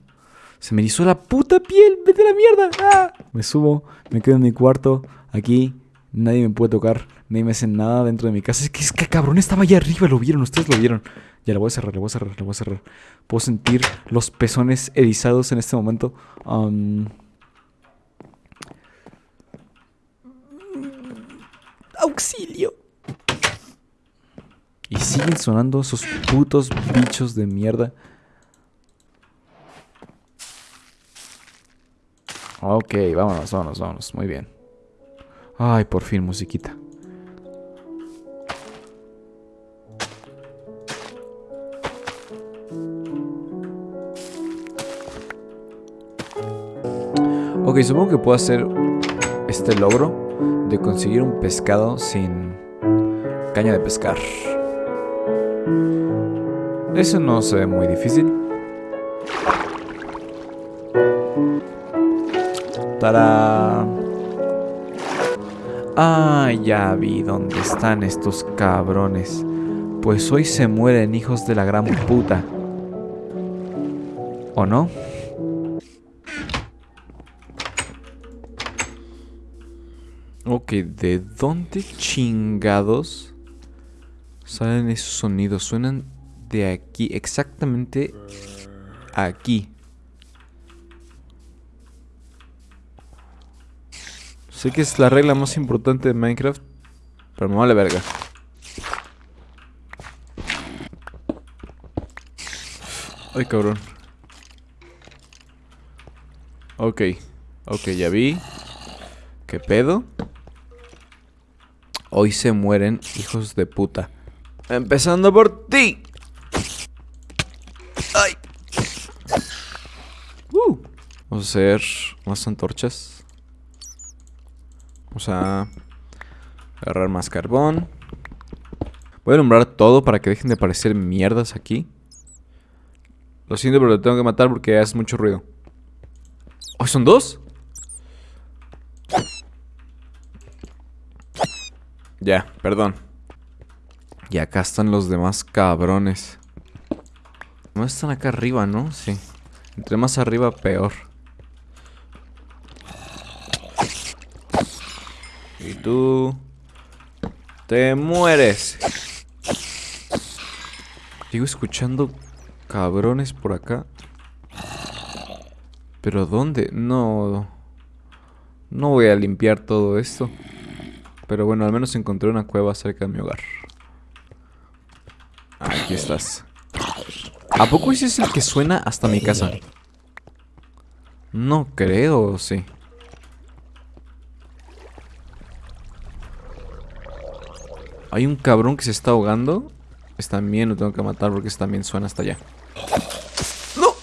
Se me hizo la puta piel. ¡Vete a la mierda! ¡Ah! Me subo, me quedo en mi cuarto. Aquí nadie me puede tocar. Nadie me hace nada dentro de mi casa. Es que, es que cabrón estaba allá arriba. Lo vieron, ustedes lo vieron. Ya le voy a cerrar, le voy a cerrar, le voy a cerrar. Puedo sentir los pezones erizados en este momento. ¡Auxilio! Y siguen sonando esos putos bichos de mierda. Ok, vámonos, vámonos, vámonos. Muy bien. Ay, por fin, musiquita. Ok, supongo que puedo hacer este logro de conseguir un pescado sin caña de pescar. Eso no se ve muy difícil. ¡Tarán! Ah, ya vi dónde están estos cabrones. Pues hoy se mueren hijos de la gran puta. ¿O no? Ok, ¿de dónde chingados salen esos sonidos? Suenan de aquí, exactamente aquí. Sé que es la regla más importante de Minecraft, pero me vale verga. Ay, cabrón. Ok, ok, ya vi. ¿Qué pedo? Hoy se mueren hijos de puta. Empezando por ti. Ay. Uh. Vamos a hacer más antorchas. Vamos a agarrar más carbón. Voy a nombrar todo para que dejen de aparecer mierdas aquí. Lo siento, pero lo tengo que matar porque hace mucho ruido. ¿Oh, son dos? Ya, perdón. Y acá están los demás cabrones. No están acá arriba, ¿no? Sí. Entre más arriba, peor. Y tú... Te mueres. Sigo escuchando cabrones por acá. ¿Pero dónde? No... No voy a limpiar todo esto. Pero bueno, al menos encontré una cueva cerca de mi hogar. Aquí estás. ¿A poco ese es el que suena hasta mi casa? No creo, sí. Hay un cabrón que se está ahogando. Es también lo tengo que matar porque también suena hasta allá. ¡No!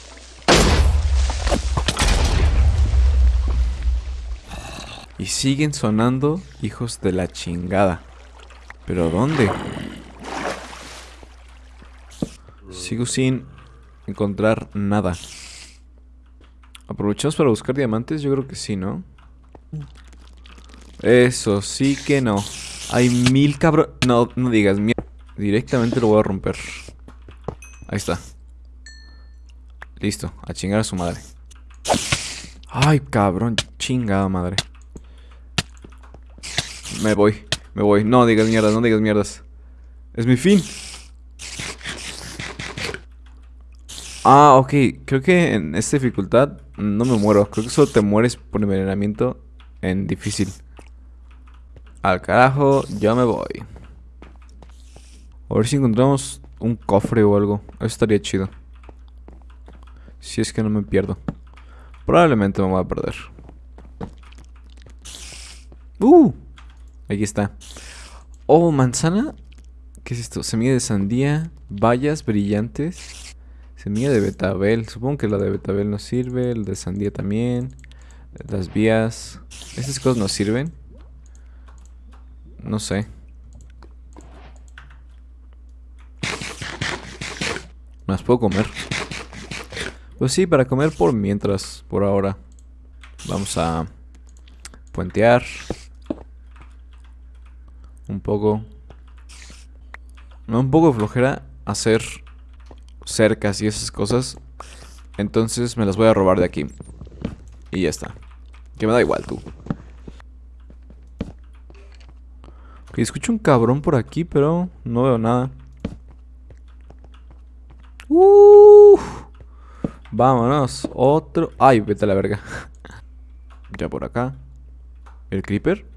Y siguen sonando hijos de la chingada. ¿Pero dónde? Sigo sin encontrar nada. ¿Aprovechamos para buscar diamantes? Yo creo que sí, ¿no? Eso sí que no. Hay mil cabrón... No, no digas. Directamente lo voy a romper. Ahí está. Listo, a chingar a su madre. Ay, cabrón, chingada madre. Me voy, me voy. No digas mierdas, no digas mierdas. Es mi fin. Ah, ok. Creo que en esta dificultad no me muero. Creo que solo te mueres por envenenamiento en difícil. Al carajo, yo me voy. A ver si encontramos un cofre o algo. Eso estaría chido. Si es que no me pierdo. Probablemente me voy a perder. ¡Uh! Aquí está. Oh, manzana. ¿Qué es esto? Semilla de sandía. Bayas brillantes. Semilla de betabel. Supongo que la de betabel nos sirve. El de sandía también. Las vías. Estas cosas nos sirven. No sé. ¿Me las puedo comer? Pues sí, para comer por mientras, por ahora. Vamos a puentear. Un poco. un poco flojera hacer cercas y esas cosas. Entonces me las voy a robar de aquí. Y ya está. Que me da igual tú. Ok, escucho un cabrón por aquí, pero no veo nada. Uh, vámonos. Otro. Ay, vete a la verga. [LAUGHS] ya por acá. ¿El creeper?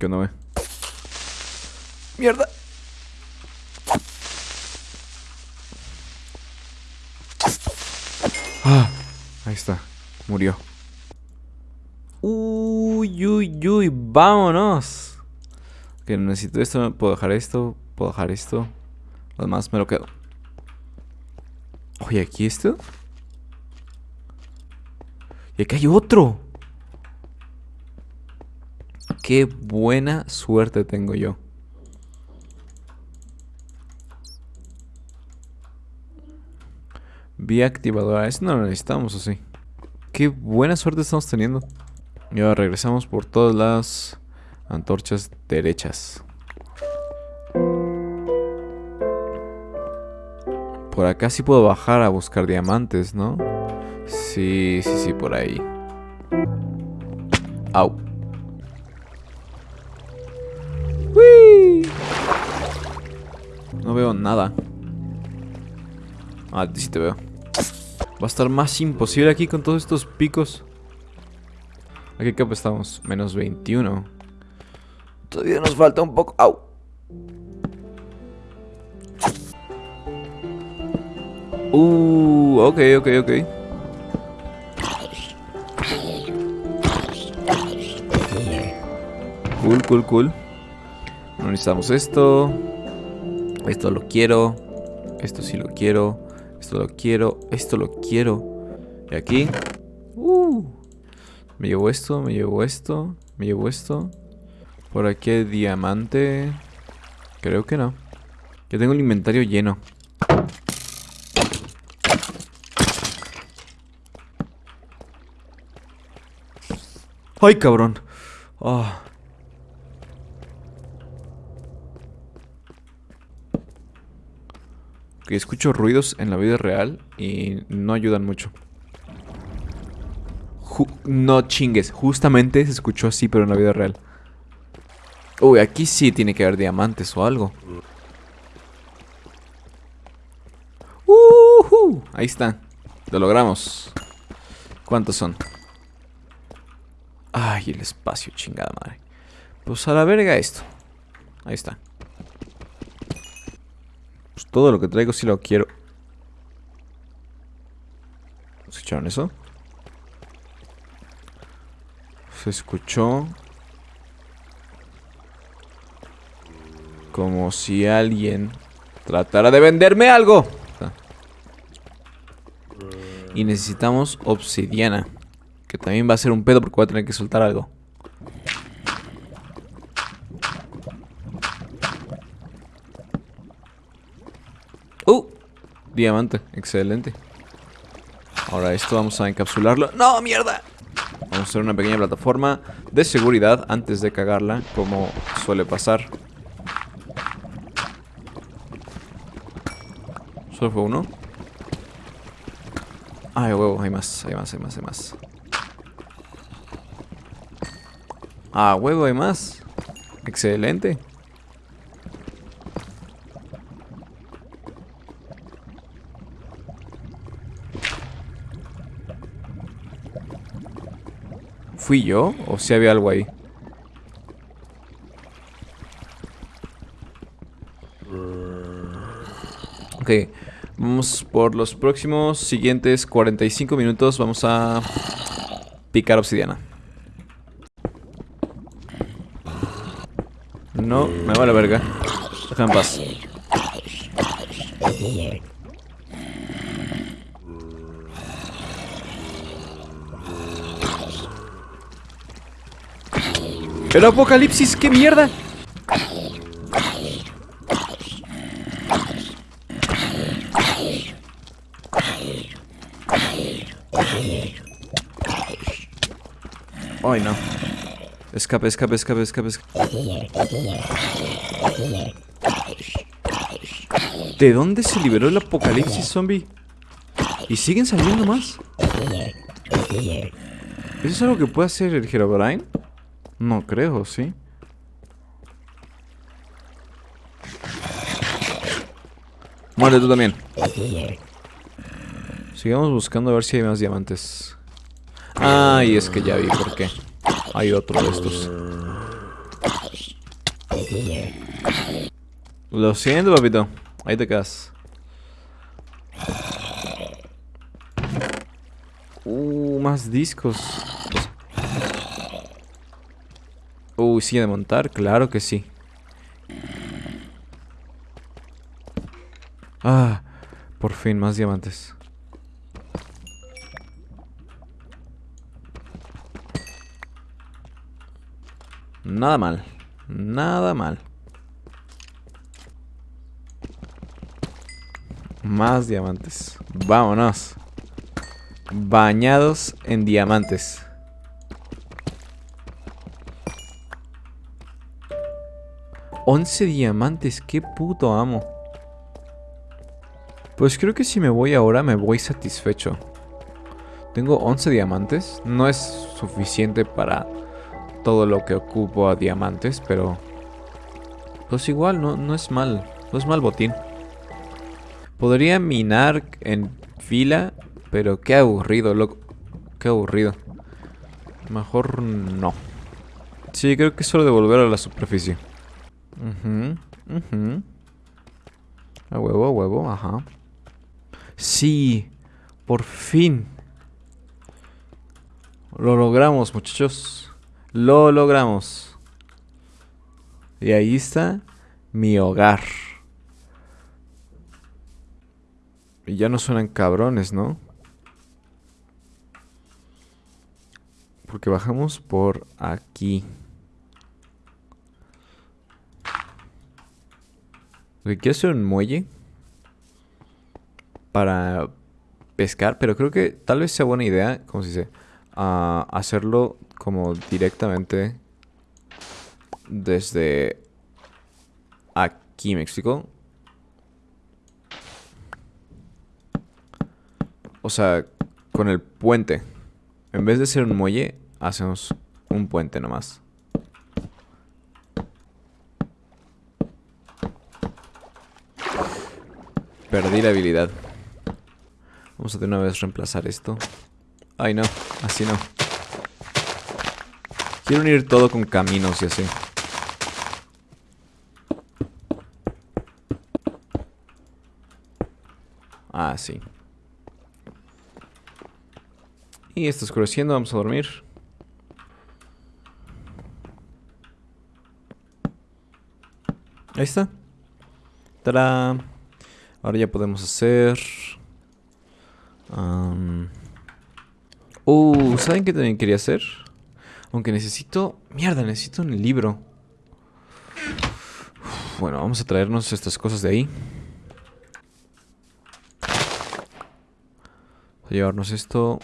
¿Qué no ve? ¡Mierda! Ah, ahí está. Murió. Uy, uy, uy. Vámonos. Que necesito esto. Puedo dejar esto. Puedo dejar esto. Lo demás me lo quedo. Oye, ¿aquí esto? Y aquí hay otro. Qué buena suerte tengo yo. Vía activadora. Eso no lo necesitamos, ¿o sí? Qué buena suerte estamos teniendo. Y ahora regresamos por todas las antorchas derechas. Por acá sí puedo bajar a buscar diamantes, ¿no? Sí, sí, sí, por ahí. Au. No veo nada. Ah, sí te veo. Va a estar más imposible aquí con todos estos picos. ¿A qué capa estamos? Menos 21. Todavía nos falta un poco. ¡Au! Uh, ok, ok, ok. Cool, cool, cool. No necesitamos esto. Esto lo quiero. Esto sí lo quiero. Esto lo quiero. Esto lo quiero. Y aquí. Uh, me llevo esto, me llevo esto. Me llevo esto. Por aquí hay diamante. Creo que no. Yo tengo el inventario lleno. ¡Ay, cabrón! Ah. Que escucho ruidos en la vida real y no ayudan mucho. no chingues, justamente se escuchó así, pero en la vida real. Uy, aquí sí tiene que haber diamantes o algo. Uh Ahí está. Lo logramos. ¿Cuántos son? Ay, el espacio, chingada madre. Pues a la verga esto. Ahí está. Todo lo que traigo sí lo quiero. ¿Escucharon eso? Se escuchó... Como si alguien tratara de venderme algo. Y necesitamos obsidiana. Que también va a ser un pedo porque voy a tener que soltar algo. ¡Uh! Diamante, excelente. Ahora esto vamos a encapsularlo. ¡No, mierda! Vamos a hacer una pequeña plataforma de seguridad antes de cagarla, como suele pasar. ¿Solo fue uno? Ay, huevo, hay más, hay más, hay más, hay más. Ah, huevo, hay más. Excelente. ¿Fui yo? ¿O si había algo ahí? Ok, vamos por los próximos siguientes 45 minutos. Vamos a picar obsidiana. No, me va la verga. Déjame en paz. ¡El apocalipsis! ¡Qué mierda! Ay, no. Escape, escape, escape, escape, escape. ¿De dónde se liberó el apocalipsis zombie? ¿Y siguen saliendo más? ¿Eso es algo que puede hacer el Herobrine? No creo, ¿sí? Muere tú también. Sigamos buscando a ver si hay más diamantes. Ah, y es que ya vi por qué. Hay otro de estos. Lo siento, papito. Ahí te quedas. Uh, más discos. Uh, sigue de montar, claro que sí. Ah, por fin, más diamantes. Nada mal. Nada mal. Más diamantes. Vámonos. Bañados en diamantes. Once diamantes, qué puto amo. Pues creo que si me voy ahora me voy satisfecho. Tengo 11 diamantes. No es suficiente para todo lo que ocupo a diamantes, pero... Pues igual, no, no es mal. No es mal botín. Podría minar en fila, pero qué aburrido, loco. Qué aburrido. Mejor no. Sí, creo que es hora de volver a la superficie. A huevo, a huevo, ajá. Sí, por fin. Lo logramos, muchachos. Lo logramos. Y ahí está mi hogar. Y ya no suenan cabrones, ¿no? Porque bajamos por aquí. Quiero hacer un muelle para pescar, pero creo que tal vez sea buena idea, como se dice, uh, hacerlo como directamente desde aquí, ¿me explico? O sea, con el puente. En vez de ser un muelle, hacemos un puente nomás. Perdí la habilidad. Vamos a de una vez reemplazar esto. Ay, no. Así no. Quiero unir todo con caminos y así. Ah, sí. Y está oscureciendo, vamos a dormir. Ahí está. ¡Tarán! Ahora ya podemos hacer... Uh, ¿saben qué también quería hacer? Aunque necesito... Mierda, necesito un libro. Bueno, vamos a traernos estas cosas de ahí. a llevarnos esto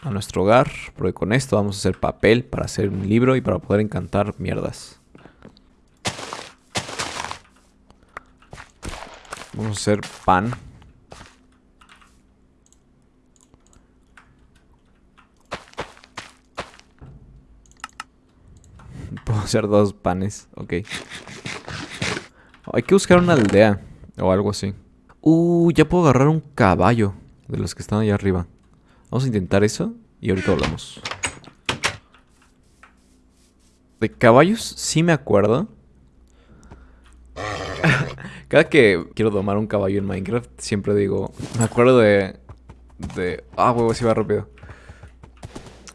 a nuestro hogar. Porque con esto vamos a hacer papel para hacer un libro y para poder encantar mierdas. Vamos a hacer pan. [LAUGHS] Puedo hacer dos panes, ok. Hay que buscar una aldea o algo así. Uh, ya puedo agarrar un caballo de los que están allá arriba. Vamos a intentar eso y ahorita hablamos. De caballos sí me acuerdo. Cada que quiero domar un caballo en Minecraft, siempre digo... Me acuerdo de... de ah, huevo, si va rápido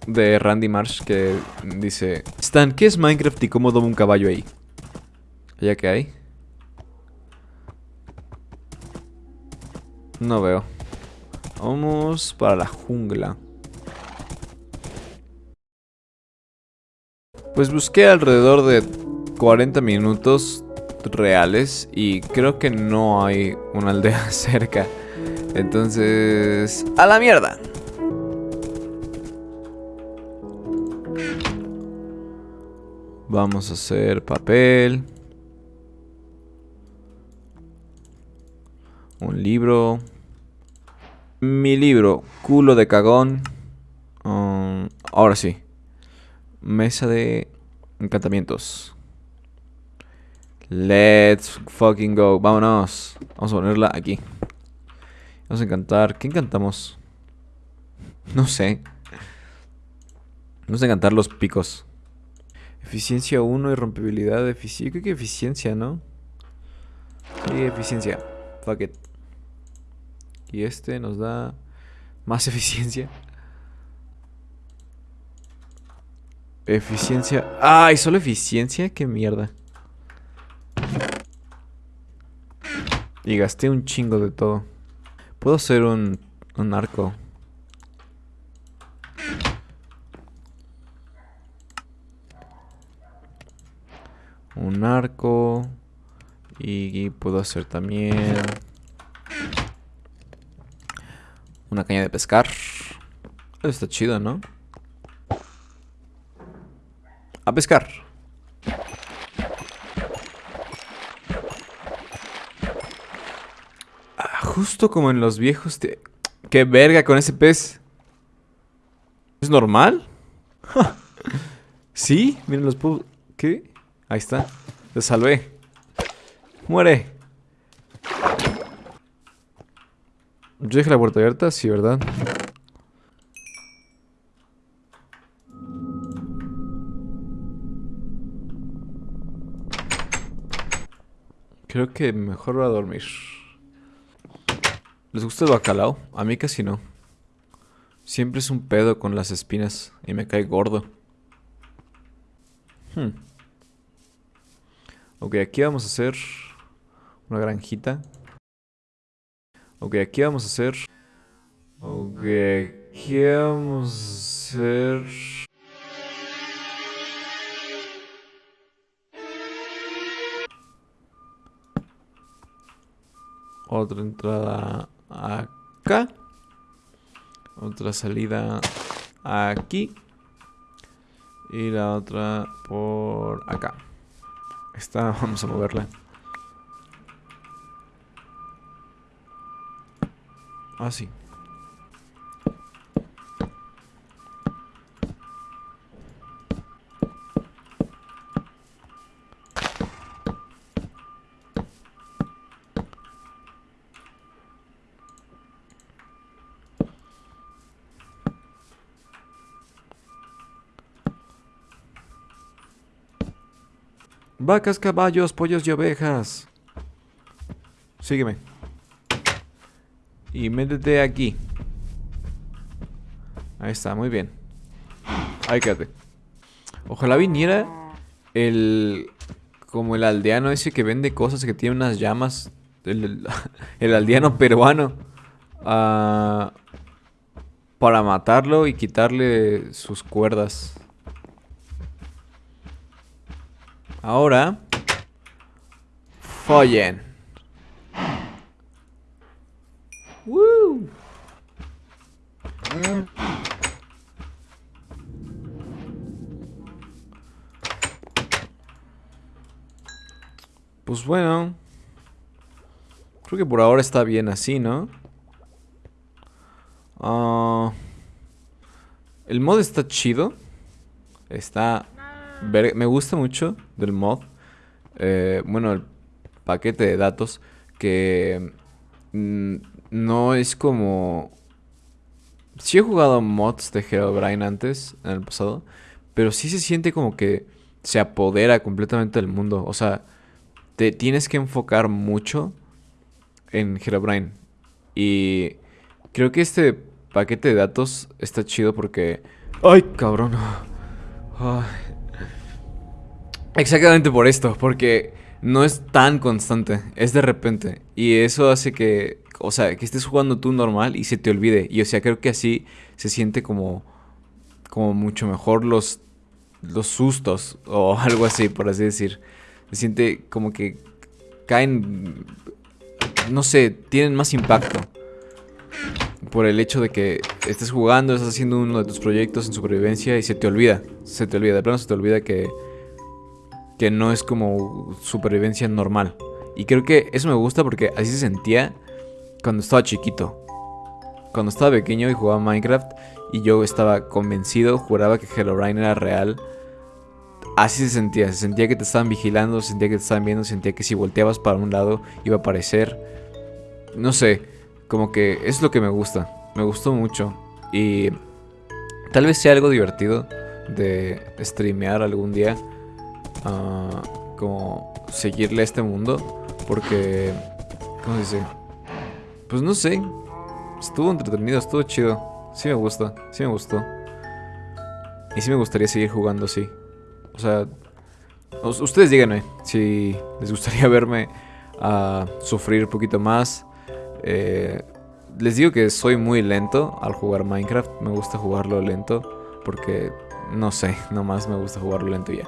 de Randy Marsh que dice: Stan, ¿qué es Minecraft y cómo domo un caballo ahí? ¿Ya que hay? No veo. Vamos para la jungla. Pues busqué alrededor de 40 minutos reales y creo que no hay una aldea [LAUGHS] cerca. Entonces... ¡A la mierda! Vamos a hacer papel. Un libro. Mi libro, culo de cagón. Um, ahora sí. Mesa de encantamientos. Let's fucking go. Vámonos. Vamos a ponerla aquí. Vamos a encantar. ¿Qué encantamos? No sé. Vamos a encantar los picos. Eficiencia 1 y rompibilidad. Eficiencia. Creo que eficiencia, ¿no? Sí, eficiencia. Fuck it. Y este nos da más [LAUGHS] eficiencia. Eficiencia. ¡Ay! ¿Solo eficiencia? ¡Qué mierda! Y gasté un chingo de todo. Puedo hacer un, un arco. Un arco. Y puedo hacer también... Una caña de pescar. Está chido, ¿no? A pescar. Ah, justo como en los viejos... ¡Qué verga con ese pez! ¿Es normal? [LAUGHS] ¿Sí? Miren los puedo... ¿Qué? Ahí está. Te salvé. Muere. Yo dejé la puerta abierta, sí, ¿verdad? Creo que mejor va a dormir. ¿Les gusta el bacalao? A mí casi no. Siempre es un pedo con las espinas y me cae gordo. Hmm. Ok, aquí vamos a hacer una granjita. Ok, aquí vamos a hacer... Ok, aquí vamos a hacer... Otra entrada acá. Otra salida aquí. Y la otra por acá. Esta [LAUGHS] vamos a moverla. Ah, Vacas, caballos, pollos y ovejas. Sígueme. Y métete aquí. Ahí está, muy bien. Ahí quédate. Ojalá viniera el... Como el aldeano ese que vende cosas que tiene unas llamas. El, [LAUGHS] aldeano peruano. para matarlo y quitarle sus cuerdas. Ahora... Follen. Pues bueno. Creo que por ahora está bien así, ¿no? Ah, el mod está chido. Está... Me gusta mucho del mod. Eh, bueno, el paquete de datos que mm, no es como Sí he jugado mods de Herobrine antes, en el pasado, pero sí se siente como que se apodera completamente del mundo. O sea, te tienes que enfocar mucho en Herobrine. Y creo que este paquete de datos está chido porque... ¡Ay, cabrón! [LAUGHS] Exactamente por esto, porque no es tan constante, es de repente. Y eso hace que o sea, que estés jugando tú normal y se te olvide. Y o sea, creo que así se siente como, como mucho mejor los, los sustos o [LAUGHS] algo así, por así decir. Se siente como que caen, no sé, tienen más impacto. Por el hecho de que estés jugando, estás haciendo uno de tus proyectos en supervivencia y se te olvida. Se te olvida, de plano se te olvida que, que no es como supervivencia normal. Y creo que eso me gusta porque así se sentía cuando estaba chiquito. Cuando estaba pequeño y jugaba Minecraft y yo estaba convencido, juraba que Herobrine era real. Así se sentía, se sentía que te estaban vigilando, se sentía que te estaban viendo, se sentía que si volteabas para un lado iba a aparecer. No sé, como que es lo que me gusta, me gustó mucho. Y tal vez sea algo divertido de streamear algún día. Ah, como seguirle a este mundo. Porque, ¿cómo se dice? Pues no sé, estuvo entretenido, estuvo chido. Sí me gusta, sí me gustó. Y sí me gustaría seguir jugando así. O sea, ustedes díganme si les gustaría [LAUGHS] verme a sufrir un poquito más. Eh, les digo que soy muy lento al jugar Minecraft. Me gusta jugarlo lento porque no sé, nomás me gusta jugarlo lento ya.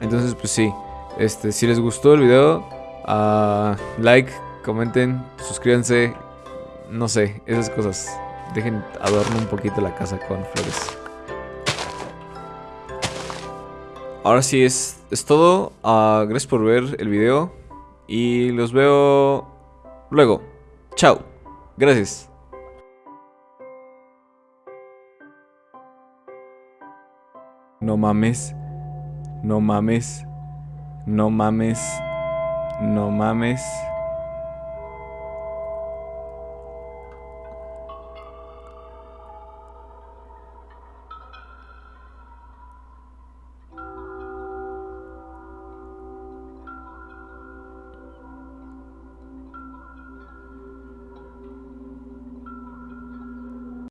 Entonces, pues sí. Este, si les gustó el video, uh, like, comenten, suscríbanse, no sé, esas cosas. Dejen adorno un poquito la casa con flores. Ahora sí, es, es todo. Uh, gracias por ver el video. Y los veo luego. Chao. Gracias. No mames. No mames. No mames. No mames.